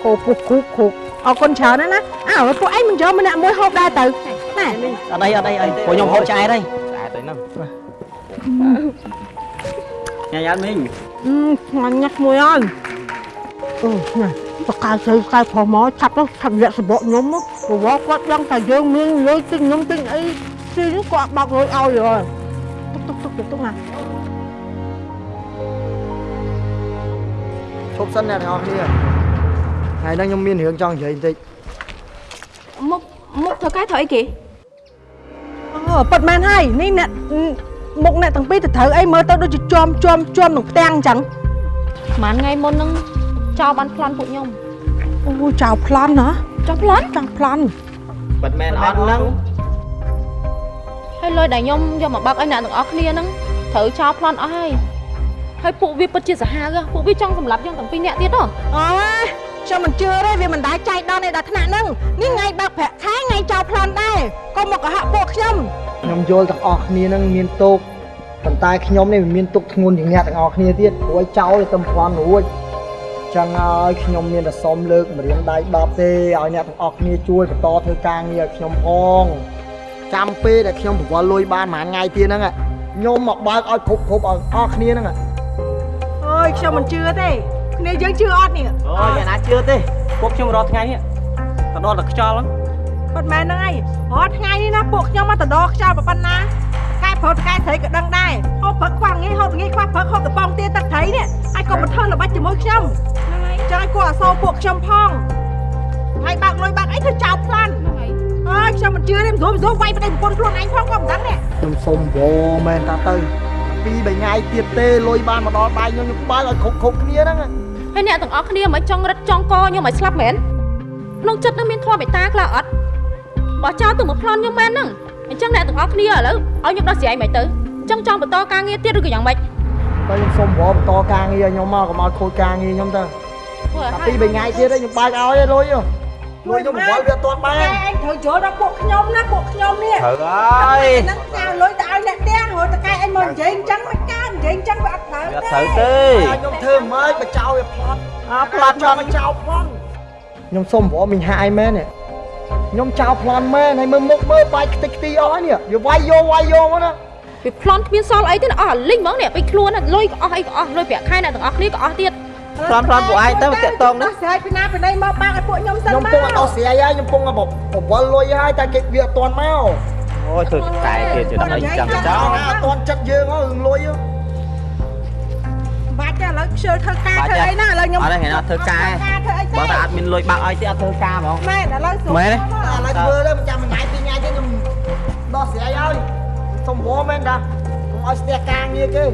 គោពុះគូគូអរគុណច្រើនណាស់ណាអើពួកឯងមិនយកម្នាក់មួយហូបដែរទៅណែអត់អីអត់អីអីពួកខ្ញុំហូបឆ្អែតហើយឆ្អែតទៅហ្នឹងញ៉ាំយ៉ាត់មីងអឺឆ្ងាញ់ណាស់មួយអើយអឺណែបកកាយទៅកាយផុសមកឆាប់ទៅឆាប់យកសបកខ្ញុំព្រោះគាត់ដឹងថាយើងមានលុយទិញខ្ញុំទិញអី ទីនេះគាត់បាក់លុយឲ្យហើយទុកទុកទុកទុកណាឈប់សិនអ្នកទាំងអស់គ្នាថ្ងៃហ្នឹងខ្ញុំមានរឿងចង់និយាយបន្តិចមុខមុខធ្វើការធ្វើអីគេអូប៉ិតមែនហើយនេះអ្នកមុខអ្នកទាំងពីរទៅត្រូវអីមើលទៅដូចជាជាប់ជាប់ជាប់នឹងផ្ទាំងអញ្ចឹងប្រហែលថ្ងៃមុនហ្នឹងចោលបានប្លន់ពួកខ្ញុំអូចៅប្លន់ណាចោលប្លន់ចៅប្លន់ប៉ិតមែនអត់ហ្នឹង ហើយលុយដែលខ្ញុំយកមកបើកឲ្យអ្នកទាំងអស់គ្នាហ្នឹងត្រូវចោលប្លន់អស់ហើយហើយពួកវាពិតជាសាហាវហ៎ពួកវាចង់សម្លាប់យើងទាំងពីរនាក់ទៀតហ៎អូខ្ញុំមិនជឿទេវាមិនដែរចៃដន្យឯដល់ថ្នាក់ហ្នឹងនេះថ្ងៃបើកប្រាក់ខែថ្ងៃចៅប្លន់ដែរក៏មកកុហកពួកខ្ញុំខ្ញុំយល់ទាំងអស់គ្នាហ្នឹងមានទុកប៉ុន្តែខ្ញុំនេះមិនមានទុកធ្ងន់ជាងអ្នកទាំងអស់គ្នាទៀតព្រោះឲ្យចោលតែប្រព័ន្ធរួចចឹងហើយខ្ញុំមានតែសុំលើកម្រៀងដៃ10ទេឲ្យអ្នកទាំងអស់គ្នាជួយបន្តធ្វើការងារឲ្យខ្ញុំផង ចាំពេលដែលខ្ញុំប្រវល់លុយបានប្រហែលថ្ងៃទៀតហ្នឹងខ្ញុំមកបើកឲ្យគ្រប់គ្រប់ឲ្យអស់គ្នាហ្នឹងអើយខ្ញុំមិនជឿទេគ្នាយើងជឿអត់នេះអូយអ្នកណាជឿទេពួកខ្ញុំរាល់ថ្ងៃនេះទៅដល់តែខ្យល់ហ្នឹងប៉ុន្មានហ្នឹងហើយរាល់ថ្ងៃនេះណាពួកខ្ញុំមកទៅដកខ្យល់ប៉ុណ្ណាកែប្រុសកែស្រីក៏ដឹងដែរហូបព្រឹកខ្វះងាយហូបងាយខ្វះព្រឹកហូបតបងទាទឹកត្រីនេះហើយកុំបន្ថើល្បិចជាមួយខ្ញុំហ្នឹងហើយចឹងឲ្យគាត់អសោពួកខ្ញុំផងហើយបាក់លុយបាក់អីធ្វើចោលផ្លាន់ អើយខ្ញុំមិនជឿទេមិនស្រួលមិនស្រួលវាយប្តីប្រពន្ធខ្លួនឯងផងក៏មិនដឹងដែរខ្ញុំសុំវមែនតាទៅពីរបីថ្ងៃទៀតទេលុយបានមកដល់ដៃខ្ញុំខ្ញុំបើកឲ្យគ្រប់គ្រប់គ្នាហ្នឹងហើយអ្នកទាំងអស់គ្នាមិនចង់រឹតចង់កខ្ញុំឲ្យស្លាប់មែនក្នុងចិត្តនឹងមានធម៌មេត្តាខ្លះអត់បើចោលទៅមកប្លន់ខ្ញុំមែនហ្នឹងអញ្ចឹងអ្នកទាំងអស់គ្នាឥឡូវឲ្យខ្ញុំដោះស្រាយមិនទៅអញ្ចឹងចង់បន្តការងារទៀតឬក៏យ៉ាងម៉េចតែខ្ញុំសុំវបន្តការងារឲ្យខ្ញុំមកកុំឲ្យខូចការងារខ្ញុំទៅធ្វើឲ្យតែពីរបីថ្ងៃទៀតខ្ញុំបើកឲ្យឯងលុយហ៎ លុយខ្ញុំប្រវល់វាអត់ទាន់បានឯងត្រូវយល់ដល់ពួកខ្ញុំណាពួកខ្ញុំនេះត្រូវហើយហ្នឹងចៅលុយទៅឲ្យអ្នកផ្ទះរត់តកែឯងមកនិយាយអញ្ចឹងមិនកើតនិយាយអញ្ចឹងវាអត់ត្រូវវាអត់ត្រូវទេខ្ញុំធ្វើមិនបចោលវាផ្លាត់អាផ្លាត់ចោលបចោលប្លន់ខ្ញុំសុំវមិញហាយមែននេះខ្ញុំចោលប្លន់មែនហើយមើលមុខមើលបាយខ្ទេចខ្ទីអស់ហើយនេះវាវាយយកវាយយកមកណាវាប្លន់គ្មានសល់អីទេណាអស់អាលិញហ្មងនេះពេញខ្លួនណាលុយក៏អស់អីក៏អស់លុយប្រាក់ខែអ្នកទាំងអស់គ្នាក៏អស់ទៀត ប្លន់ប្លន់ពួកឯងទៅមកតាក់តងនេះស្រ័យពីណាពីណីមកបាក់ឲ្យពួកខ្ញុំសិនខ្ញុំមកពងអត់ដោះស្រាយហើយខ្ញុំពងប្រវល់លុយហើយតែគេវាអត់ទាន់មកអូយធ្វើតែគេជិះដល់អីចាំចោលអត់ទាន់ចិត្តយើងហ៎រឿងលុយហ៎បាច់ទេឥឡូវខ្ជិលធ្វើការធ្វើអីណាឥឡូវខ្ញុំអត់ទេថ្ងៃណាធ្វើការធ្វើអីបើតែអត់មានលុយបាក់ឲ្យទេអត់ធ្វើការហ្មងមែនឥឡូវស្រួលមែនទេឥឡូវធ្វើទៅមិនចាំមួយថ្ងៃពីរថ្ងៃទៀតខ្ញុំដោះស្រាយហើយសុំវមែនតាកុំឲ្យស្ទះការងារគេ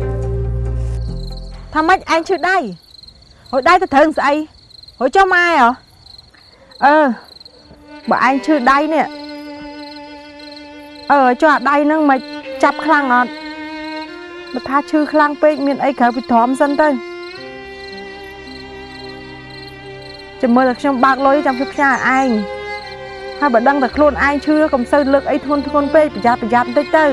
ថាម៉េចឯងឈឺដៃ ហួយដៃទៅត្រូវស្អីហួយចុះម៉ែហ៎អឺបើឯងឈឺដៃនេះអឺចុះអាដៃហ្នឹងមិនចាប់ខ្លាំងអត់បើថាឈឺខ្លាំងពេកមានអីក្រៅពីទ្រាំសិនទៅចាំមើលតែខ្ញុំបើកលុយចាំខ្ញុំផ្ញើឲ្យឯងហើយបើដឹងតែខ្លួនឯងឈឺកុំសូវលើកអីធ្ងន់ធ្ងរពេកប្រយ័ត្នប្រយ័ត្នបន្តិចទៅ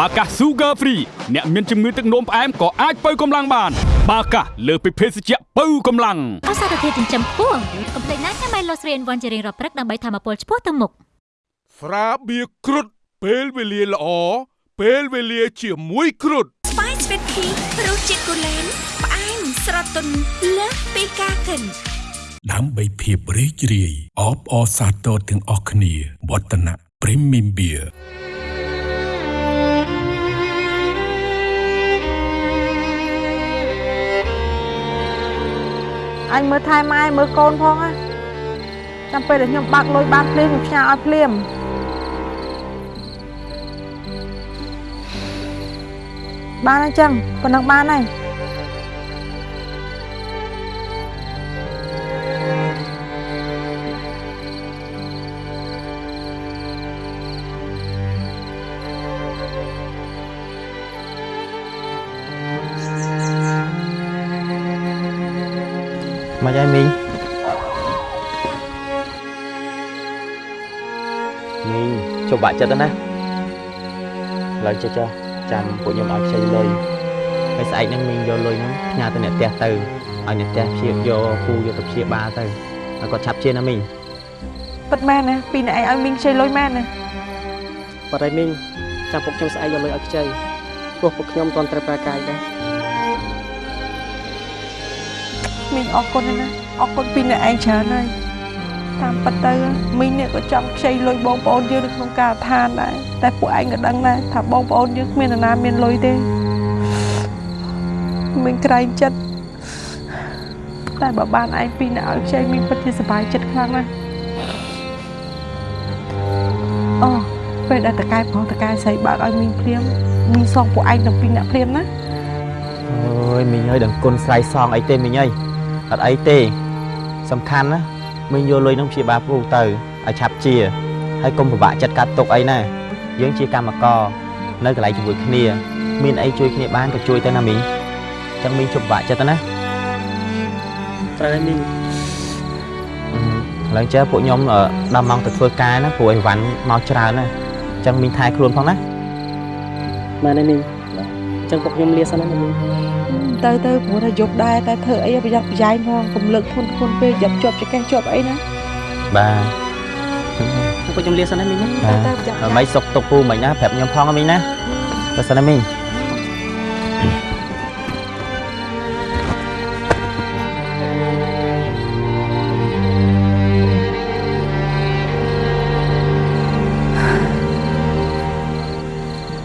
បាកាស Sugar Free អ្នកមានជំងឺទឹកនោមផ្អែមក៏អាចបើកម្លាំងបានបាកាសលើសពីភេសជ្ជៈបើកម្លាំងអសារធាតុចិញ្ចឹមខ្ពស់កុំភ្លេចណាញ៉ាំ Mylosrin វ៉ាន់ជារៀងរាល់ព្រឹកដើម្បីធម្មពលឆ្ពោះទៅមុខស្រាបៀរគ្រុតពេលវេលាល្អពេលវេលាជាមួយគ្រុតស្វាយស្វីតភីរសជាតិគូលែនផ្អែមស្រទន់លើសពីការគិនដើម្បីភាពរីករាយអបអរសាទរទាំងអស់គ្នាវឌ្ឍនៈ Premium Beer អញមើលថែម៉ែមើលកូនផងណាចាំពេលដែលខ្ញុំបាក់លុយបានភ្លាមខ្ញុំផ្ញើឲ្យភ្លាមបានហើយចឹងប៉ុណ្ណឹងបានហើយ មកយាយមីងមីងជប់បាក់ចិត្តណាស់ឡើយចេះចុះចាំពួកខ្ញុំឲ្យខ្ចីលុយហើយស្អែកហ្នឹងមីងយកលុយហ្នឹងផ្ញើទៅអ្នកផ្ទះទៅឲ្យអ្នកផ្ទះព្យាយកគូយកទៅព្យាបាលទៅហើយគាត់ឆាប់ជាណាមីងពិតមែនណាពីរអ្នកឯងឲ្យមីងខ្ចីលុយមែនណាបាត់ហើយមីងចាំពួកខ្ញុំស្អែកយកលុយឲ្យខ្ចីព្រោះពួកខ្ញុំមិនទាន់ត្រូវប្រើកាយដែរ មីងអរគុណណាស់អរគុណពីរអ្នកឯងច្រើនហើយតាមពិតទៅមីងនេះក៏ចង់ខ្ចីលុយបងប្អូនយើងនៅក្នុងការដ្ឋានដែរតែពួកឯងក៏ដឹងដែរថាបងប្អូនយើងគ្មាននរណាមានលុយទេមីងក្រែងចិត្តតែបើបានឯងពីរអ្នកឲ្យខ្ចីមីងពិតជាសប្បាយចិត្តខ្លាំងណាស់អូពេលដែលតកែប្រុសតកែស្រីបើកឲ្យមីងភ្លាមមីងសងពួកឯងទាំងពីរអ្នកភ្លាមណាអើយមីងអើយដឹងគុណស្រ័យសងអីទេមីងអើយ អត់អីទេ សំខាន់ណាមីងយកលុយហ្នឹងព្យាបាលគ្រូទៅឲ្យឆាប់ជាហើយកុំពិបាកចិត្តកាត់ទុកអីណាយើងជាកម្មករនៅកន្លែងជាមួយគ្នា មានអីជួយគ្នាបានក៏ជួយទៅណាមីងចឹងមីងជប់ពិបាកចិត្តទៅណាត្រូវហើយមីងអឺឡើងចេះពួកខ្ញុំអឺដល់ម៉ោងទៅធ្វើការណាព្រោះអីវ៉ាន់មកច្រើនណាអញ្ចឹងមីងថែខ្លួនផងណាមែនទេមីងអញ្ចឹងពួកខ្ញុំលាសិនណាមីង ទៅទៅព្រោះថាយប់ដែរតែធ្វើអីប្រយ័ត្នប្រយែងផងកុំលើកធ្ងន់ធ្ងន់ពេកយ៉ាប់ជាប់ចកេះជាប់អីណាបាទពួកខ្ញុំលាសិនណាមីងណាបាទហើយមិនសុកទុកពូមិនណាប្រាប់ខ្ញុំផងណាមីងណាទៅសិនណាមីង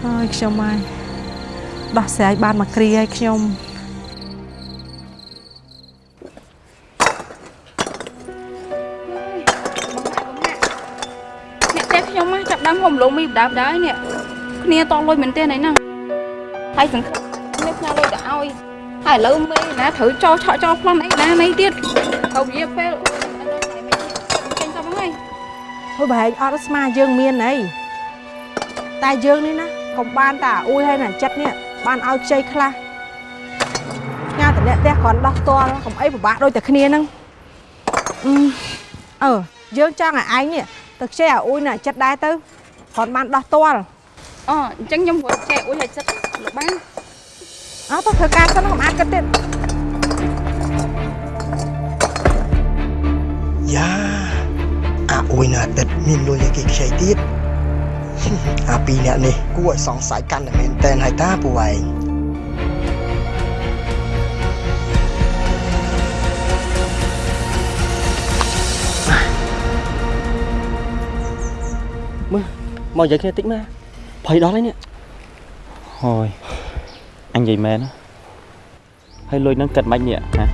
អើយខ្ញុំហើយដោះស្រាយបានមកគ្រាឲ្យខ្ញុំ លងមីបដាបដាហើយនេះគ្នាតលុយមែនទេណៃហ្នឹងហើយសង្ឃឹមគ្នាផ្ញើលុយទៅឲ្យហើយឥឡូវមេណាត្រូវចោលឆក់ចោលប្លន់អីណាណៃទៀតត្រូវវាពេលចេញទៅហ្នឹងហើយហូបប្រហែលអត់ស្មាយើងមានអីតែយើងនេះណាកុំបានតាអួយហើយណាចិត្តនេះបានឲ្យខ្ចីខ្លះញ៉ាតអ្នកផ្ទះគ្រាន់ដោះផ្ទាល់កុំអីពិបាកដូចតែគ្នាហ្នឹងអឺអឺយើងចង់ឲ្យឯងនេះទៅខ្ចីឲ្យអួយណាចិត្តដែរទៅ គ្រាន់បានដោះផ្ទាល់អូអញ្ចឹងខ្ញុំព្រោះចែកអួយឲ្យចិត្តលោកបានអើទៅធ្វើការសិនកុំអាចគិតទៀតយ៉ាអាអួយនៅអាទិត្យមានលុយឲ្យគេខ្ចីទៀតអាពីរអ្នកនេះគួរឲ្យសង្ស័យកាន់តែមែនតែនហើយតាពួកឯង មកនិយាយគ្នាតិចមកភ័យដល់ហើយនេះហើយអញនិយាយមែនណាហើយលុយហ្នឹងគិតមិននេះណា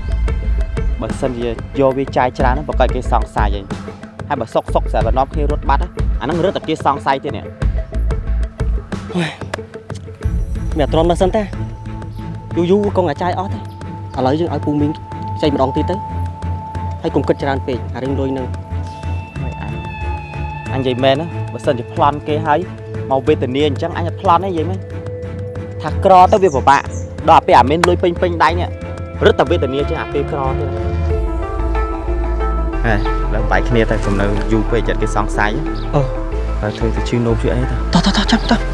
បើសិនជាយកវាចាយច្រើនហ្នឹងប្រកាសគេសង្ស័យហើយហើយបើសុកសុកស្រាប់តែនាំគ្នារត់បាត់ណាអាហ្នឹងរត់តែគេសង្ស័យទៀតនេះមានអត់ទ្រាំដល់សិនតាយូរយូរកងអាចាយអស់ទេឥឡូវយើងឲ្យពូមីងចែកម្ដងទៀតទៅហើយកុំគិតច្រើនពេកអារឿងលុយហ្នឹងហើយអញអញនិយាយមែនណា បើសិនជាប្លន់គេហើយមកវេទនាអញ្ចឹងអញអត់ប្លន់ទេនិយាយមែនថាក្រទៅវាពិបាកដល់អាពេលអាមានលុយពេញពេញដៃនេះរត់តែវេទនាជាងអាពេលក្រទៀតណាហេឡើងបាយគ្នាតែសំនៅយូរពេកចិត្តគេសង្ស័យអូហើយធ្វើទៅជឿនោមជឿអីទៅតោះតោះតោះចាំតោះ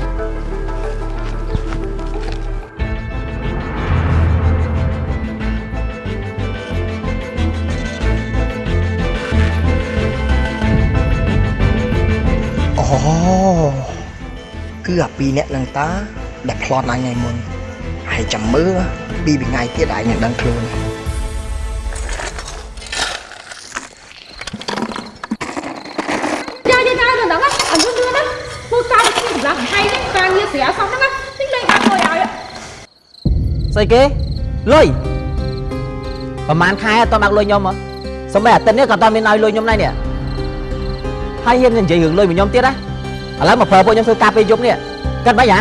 អាពីរអ្នកនឹងតាដែលផ្លន់អញថ្ងៃមុនហើយចាំមើលពីរថ្ងៃទៀតឯងនឹងដឹងខ្លួនចាចាចាដល់ដល់អញយល់ណាធ្វើការគ្នាសម្រាប់ហើយនេះការងារស្រាសោះហ្នឹងនេះលេងបាក់លុយឲ្យស្អីគេលុយប្រហែលខែអត់តបាក់លុយខ្ញុំហ៎សំបីអាទិត្យនេះក៏អត់មានឲ្យលុយខ្ញុំដែរនេះហើយហ៊ាននិយាយរឿងលុយមកខ្ញុំទៀតណា ឥឡូវមកប្រើពួកខ្ញុំធ្វើការពេលយប់នេះគិតមិនហ៎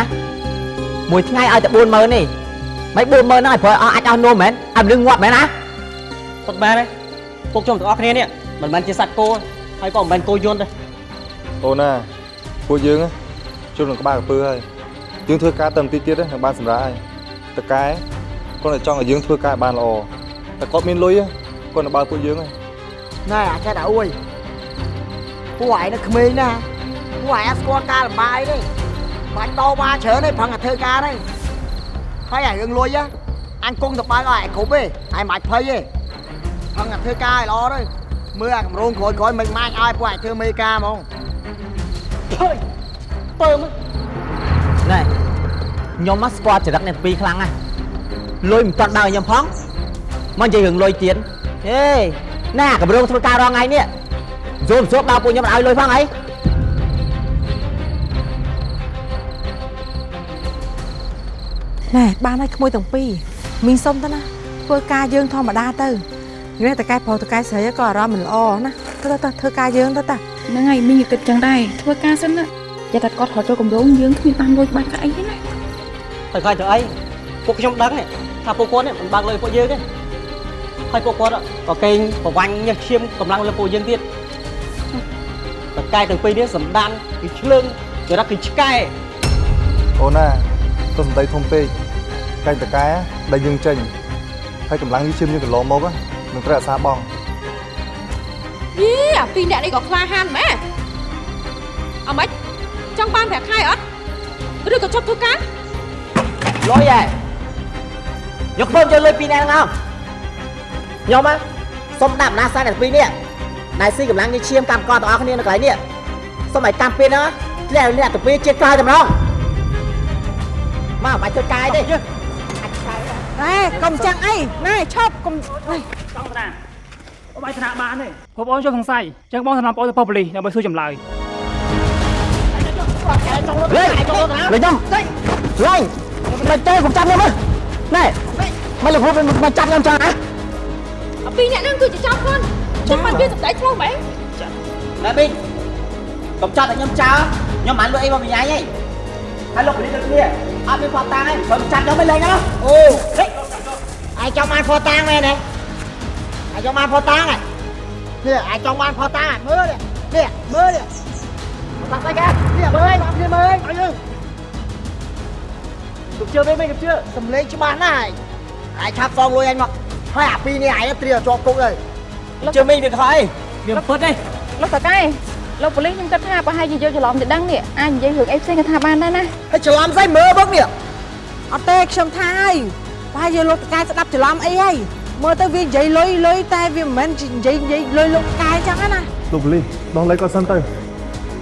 មួយថ្ងៃឲ្យតែ40000នេះមិន40000ហ្នឹងឲ្យប្រើអស់អាចអស់នោមមែនឲ្យមនុស្សងាប់មែនណាពុកបែបទេពុកខ្ញុំទាំងអស់គ្នានេះមិនមែនជាសត្វគោហើយក៏មិនមែនគោយន្តទេអូនណាពួកយើងណាជុំនឹងក្បាលក្រពើហើយយើងធ្វើការតែបន្តិចទៀតហ្នឹងបានសម្រាប់ហើយតកែគាត់តែចង់ឲ្យយើងធ្វើការឲ្យបានល្អតែគាត់មានលុយគាត់នៅបើពួកយើងហើយណែអាចតែអួយពួកឯងនៅក្មេងណា ពួកឯងអត់ស្គាល់ការលំបាកអីទេបាច់ដោវ៉ាច្រើនទេប្រឹងតែធ្វើការទេហើយអារឿងលុយអញគង់ទៅបើកឲ្យឯងគ្រប់ទេឯងមិនបាច់ភ័យទេប្រឹងតែធ្វើការឲ្យល្អទៅមើលអាកម្រងក្រោយក្រោយមិនម៉ាច់ឲ្យពួកឯងធ្វើមេការហ្មងពើមើលណែខ្ញុំមកស្គាល់ចរិតអ្នកពីរខ្លាំងណាស់លុយមិនតាន់ដល់ខ្ញុំផងមកនិយាយរឿងលុយទៀតហេណែកម្រងធ្វើការរងថ្ងៃនេះយល់សួរដល់ពួកខ្ញុំឲ្យលុយផងអី ណែបានហើយក្មួយទាំងពីរមីងសុំទៅណាធ្វើការយើងធម្មតាទៅនេះតកែប្រុសតកែស្រីក៏អារម្មណ៍មិនល្អណាទៅទៅទៅធ្វើការយើងទៅតាហ្នឹងហើយមីងគិតចឹងដែរធ្វើការសិនណាតែតែគាត់រត់ចូលកម្រងយើងគ្មានបានលុយបាច់កាអីទេណាទៅខ្លាចទៅអីពួកខ្ញុំដឹងនេះថាពួកគាត់នេះមិនបើកលុយពួកយើងទេហើយពួកគាត់ក៏កេងប្រវាញ់ញើសឈាមកម្លាំងលើពួកយើងទៀតតកែទាំងពីរនេះសម្ដានគឺឆ្លើងចរិតគឺឆ្កែអូនណាទៅសំដីធំពេក កែងតកែដែលយើងចេញហើយកម្លាំងនេះជិមយើងកន្លងមកហ្នឹងនឹងត្រូវអាសាបងយីអាពីរអ្នកនេះក៏ក្លាហានម៉ែអម៉េចចង់បានប្រាក់ខែអត់ឬក៏ចប់ធ្វើការលុយហ៎យកខ្លួនយកលុយពីរនាក់ហ្នឹងខ្ញុំហ៎សុំដាក់អំណាចសាយតែពីរនាក់ណៃស៊ីកម្លាំងញឈាមកម្មកតទាំងអស់គ្នានៅកន្លែងនេះសុំឲ្យកម្មពេលហ្នឹងធ្លាក់អ្នកទៅពីជាតិក្រោយតែម្ដងមកបាច់ធ្វើកាយទេ ណែកុំចឹងអីណែឈប់កុំអីចង់តាអូបាយថ្នាក់បានទេបងប្អូនចូលសង្ស័យចឹងបងថ្នាក់បងប្អូនទៅប៉ុស្តិ៍ប៉ូលីសដើម្បីសួរចម្លើយលេងលេងខ្ញុំលេងមិនទេខ្ញុំចាប់ខ្ញុំមើលណែមកលោកគ្រូមកចាប់ខ្ញុំចឹងណាអាពីរអ្នកហ្នឹងគឺជាចោលខ្លួនចាំមិនវាសម្ដែងឆ្លោះម៉េចណែប៊ីងកុំចាប់តែខ្ញុំចោលខ្ញុំមិនលួចអីមកបញ្ញាយទេហើយលោកពលិសដូចគ្នា អត់មានផតតាំងទេព្រមចាប់ខ្ញុំមិនលេងណាអូហេ ai trong ăn phô tang này này ai trong ăn phô tang này nè ai trong ăn phô tang này mơ nè nè mơ nè tao tay ra nè mơ anh nè mơ anh ừ được chưa bên mình được chưa cầm lấy chứ bán này ai chắp xong luôn anh mà hai à pi này ai nó tìa cho cũng rồi ជើមីងវាខ້ອຍវាពិតទេលោកតកែ លោកប៉ូលីសខ្ញុំគិតថាប្រហែលជាយកច្រឡំទៅដឹងនេះអាចនិយាយរឿងអីផ្សេងក៏ថាបានដែរណា hay chờ làm dây mơ bốc nè អត់ទេខ្ញុំថាហើយប្រហែលជាលោកតកែស្ដាប់ច្រឡំអីហើយមើលទៅវានិយាយលុយលុយតែវាមិនមែននិយាយនិយាយលុយលោកតកែចឹងណាលោកប៉ូលីសដោះលែងគាត់សិនទៅ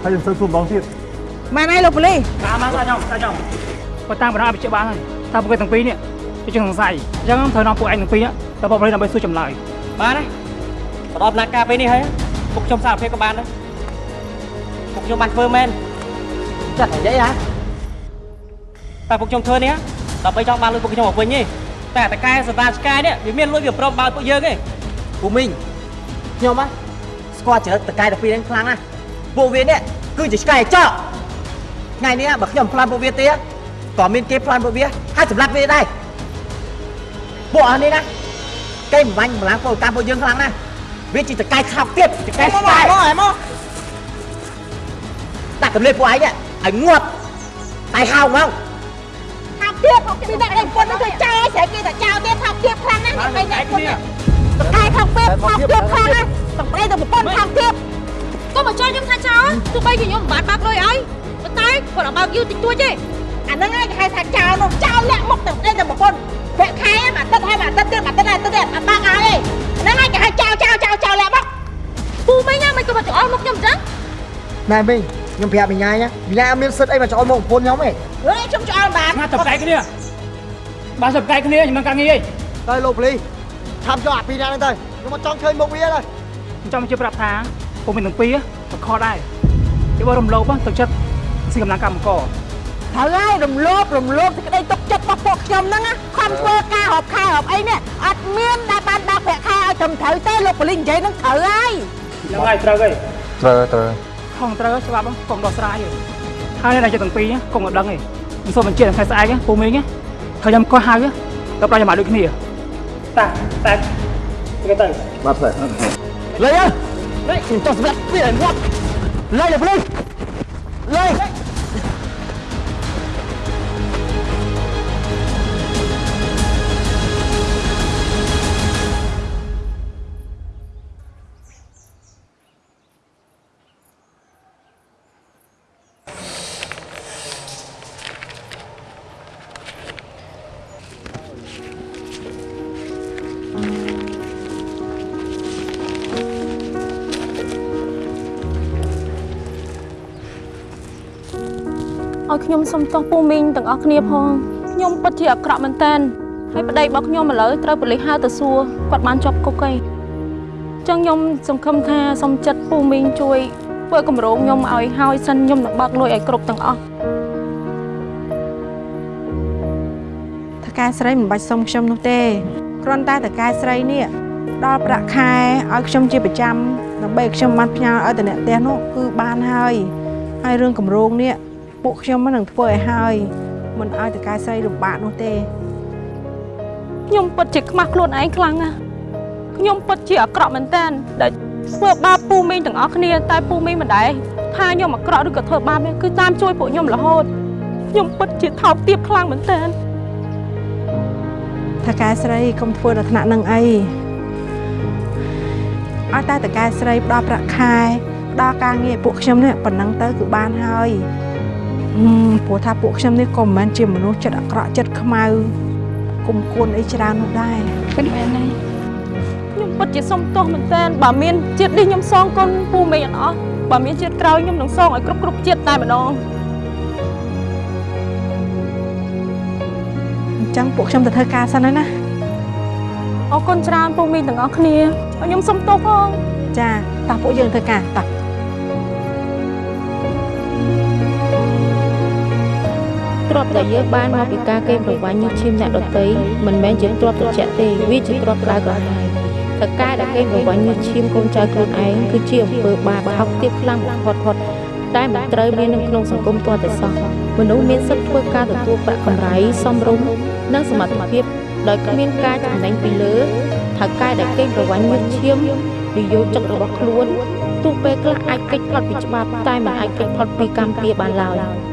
ហើយខ្ញុំសើសួរម្ដងទៀតមែនហើយលោកប៉ូលីសតាមមកខ្ញុំតាមខ្ញុំគាត់តាមបណ្ដោះឲ្យបញ្ជាក់បានហើយថាពួកគេទាំងពីរនេះវាជាសង្ស័យអញ្ចឹងត្រូវនាំពួកឯងទាំងពីរនេះទៅប៉ុស្តិ៍ប៉ូលីសដើម្បីសួរចម្លើយបានទេបដដំណាក់ការពេលនេះហើយពួកខ្ញុំសារភាពក៏បានដែរពួក ខ្ញុំបានធ្វើមែនចាត់និយាយហ៎តែពួកខ្ញុំធ្វើនេះដើម្បីចង់បានលុយពួកខ្ញុំមកវិញទេតែតកែសតាឆ្កែនេះវាមានលុយវាព្រមបើពួកយើងទេពូមីងខ្ញុំហ៎ស្គាល់ចរិតតកែតែពីរហ្នឹងខ្លាំងណាស់ពួកវានេះគឺជាឆ្កែចោថ្ងៃនេះបើខ្ញុំផ្លាន់ពួកវាទៀតក៏មានគេផ្លាន់ពួកវាហើយសម្លាប់វាដែរពួកអស់នេះណាគេបំបញ្ញកម្លាំងពលកម្មពួកយើងខ្លាំងណាស់វាជាតកែខោកទៀតតកែ em ឆ្ mơ កែ mơ em mơ ដាក់ កម្លេចពួកឯងនេះឲ្យងាប់តែហៅមកថាទៀតមកពីអ្នកនេះពុនទៅចោលស្រីគេតែចោលទៀតថាទៀតខ្លាំងណាស់នេះបីអ្នកពុនតកែថាពេលថាទៀតខ្លាំងណាស់តំប្រេទៅប្រពន្ធថាទៀតក៏មកចោលខ្ញុំថាចោលទោះបីជាខ្ញុំមិនបានបាក់លុយឲ្យប៉ុន្តែគាត់អត់បើកយូរតិចតួចទេអាហ្នឹងឯងគេហៅថាចោលនោះចោលលាក់មុខទៅប្រេទៅប្រពន្ធពាក់ខែមកទឹកហើយមកទឹកទៀតមកទឹកហើយទឹកទៀតអត់បាក់ឲ្យទេហ្នឹងឯងគេហៅចោលចោលចោលចោលលាក់មុខពូមិញណាមិនក៏មកចោលមុខខ្ញុំអញ្ចឹង này mình ខ្ញុំប្រាប់មីញ៉ៃណាមីញ៉ៃអត់មានសិទ្ធអីមកចោលមកប្រពន្ធខ្ញុំទេហេខ្ញុំចោលបានណាទៅកែគ្នាបានទៅកែគ្នាខ្ញុំមិនការងារទេទៅលោកប៉ូលីសឆាប់យកអាពីរណាហ្នឹងទៅខ្ញុំអត់ចង់ឃើញមុខវាទេខ្ញុំចង់ជឿប្រាប់ថាពុំមាននឹងពីក៏ខកដែរគេបើរំលោភទៅចិត្តស៊ីកម្លាំងកម្មករត្រូវហើយរំលោភរំលោភសេចក្តីទុកចិត្តរបស់ពួកខ្ញុំហ្នឹងខំធ្វើការរាប់ខែរាប់អីនេះអត់មានដែលបានដាក់ប្រាក់ខែឲ្យត្រឹមត្រូវទេលោកប៉ូលីសនិយាយហ្នឹងត្រូវហើយហ្នឹងហើយត្រូវហើយត្រូវត្រូវ ខំត្រូវច្បាប់កុំដោះស្រាយទេហើយអ្នកចិត្តទាំងពីរកុំឲ្យដឹងទេមិនសូមបញ្ជាក់ថ្ងៃស្អែកពូមីងថាខ្ញុំក៏ហៅទៅប្រាច់មកដូចគ្នាតាតែទៅទៅបាទស្អែកលេងលេងខ្ញុំចង់សម្លាប់វាឲ្យងាប់លេងលេងលេង ឲ្យខ្ញុំសុំទោសពូមីងទាំងអស់គ្នាផងខ្ញុំពិតជាអាក្រក់មែនតើហើយប្តីរបស់ខ្ញុំឥឡូវត្រូវប៉ូលីសហៅទៅសួរគាត់បានជាប់គុកអីចឹងខ្ញុំសង្ឃឹមថាសុំចិត្តពូមីងជួយធ្វើគម្រោងខ្ញុំឲ្យហើយសិនខ្ញុំនឹងបើកលុយឲ្យគ្រប់ទាំងអស់តកែស្រីមិនបាច់សុំខ្ញុំនោះទេគ្រាន់តែតកែស្រីនេះដល់ប្រាក់ខែឲ្យខ្ញុំជាប្រចាំដើម្បីឲ្យខ្ញុំបានផ្ញើឲ្យតអ្នកផ្ទះនោះគឺបានហើយហើយរឿងកម្រងនេះ ពួកខ្ញុំមិននឹងធ្វើឲ្យហើយមិនឲ្យតកែស្រីលំបាកនោះទេខ្ញុំពិតជាខ្មាស់ខ្លួនឯងខ្លាំងណាស់ខ្ញុំពិតជាអាក្រក់មែនតើដែលធ្វើបាបពូមីងទាំងអស់គ្នា តែពូមីងមិនដែរថាខ្ញុំអាក្រក់ឬក៏ធ្វើបាបទេគឺតាមជួយពួកខ្ញុំរហូតខ្ញុំពិតជាថោកទាបខ្លាំងមែនតើថាកែស្រីកុំធ្វើដល់ថ្នាក់នឹងអីឲ្យតែតកែស្រីផ្ដល់ប្រាក់ខែផ្ដល់ការងារឲ្យពួកខ្ញុំនេះប៉ុណ្ណឹងទៅគឺបានហើយហឹម ព្រោះថាពួកខ្ញុំនេះក៏មិនមែនជាមនុស្សចិត្តអាក្រក់ចិត្តខ្មៅគុំគួនអីច្រើននោះដែរពិតមែនហើយខ្ញុំពិតជាសុំទោសមែនទែនបើមានជាតិនេះខ្ញុំសងគុណពូមេអត់អស់បើមានជាតិក្រោយខ្ញុំនឹងសងឲ្យគ្រប់គ្រប់ជាតិតែម្ដងអញ្ចឹងពួកខ្ញុំទៅធ្វើការសិនហើយណាអរគុណច្រើនពូមីងទាំងអស់គ្នាហើយខ្ញុំសុំទោសផងចាតោះពួកយើងធ្វើការតោះ ទ្រព្យដែលយើងបានមកពីការកេងប្រវ័ញ្ចញើសឈាមអ្នកដតីមិនមែនជាទ្រព្យត្រជាក់ទេវាជាទ្រព្យក្តៅក្រហាយតកែដែលកេងប្រវ័ញ្ចញើសឈាមកូនចៅខ្លួនឯងគឺជាអំពើបាបហោកទាបខ្លាំងបំផុតផុតតែមិនត្រូវមាននៅក្នុងសង្គមទាល់តែសោះមនុស្សមានសិទ្ធិធ្វើការទទួលប្រាក់កម្រៃសមរម្យនិងសមត្ថភាពដោយគ្មានការចំណេញពីលើថៅកែដែលកេងប្រវ័ញ្ចញើសឈាមនិយោជិករបស់ខ្លួនទោះពេលខ្លះអាចកិច្ចផុតពីច្បាប់តែមិនអាចកិច្ចផុតពីកម្មពៀបានឡើយ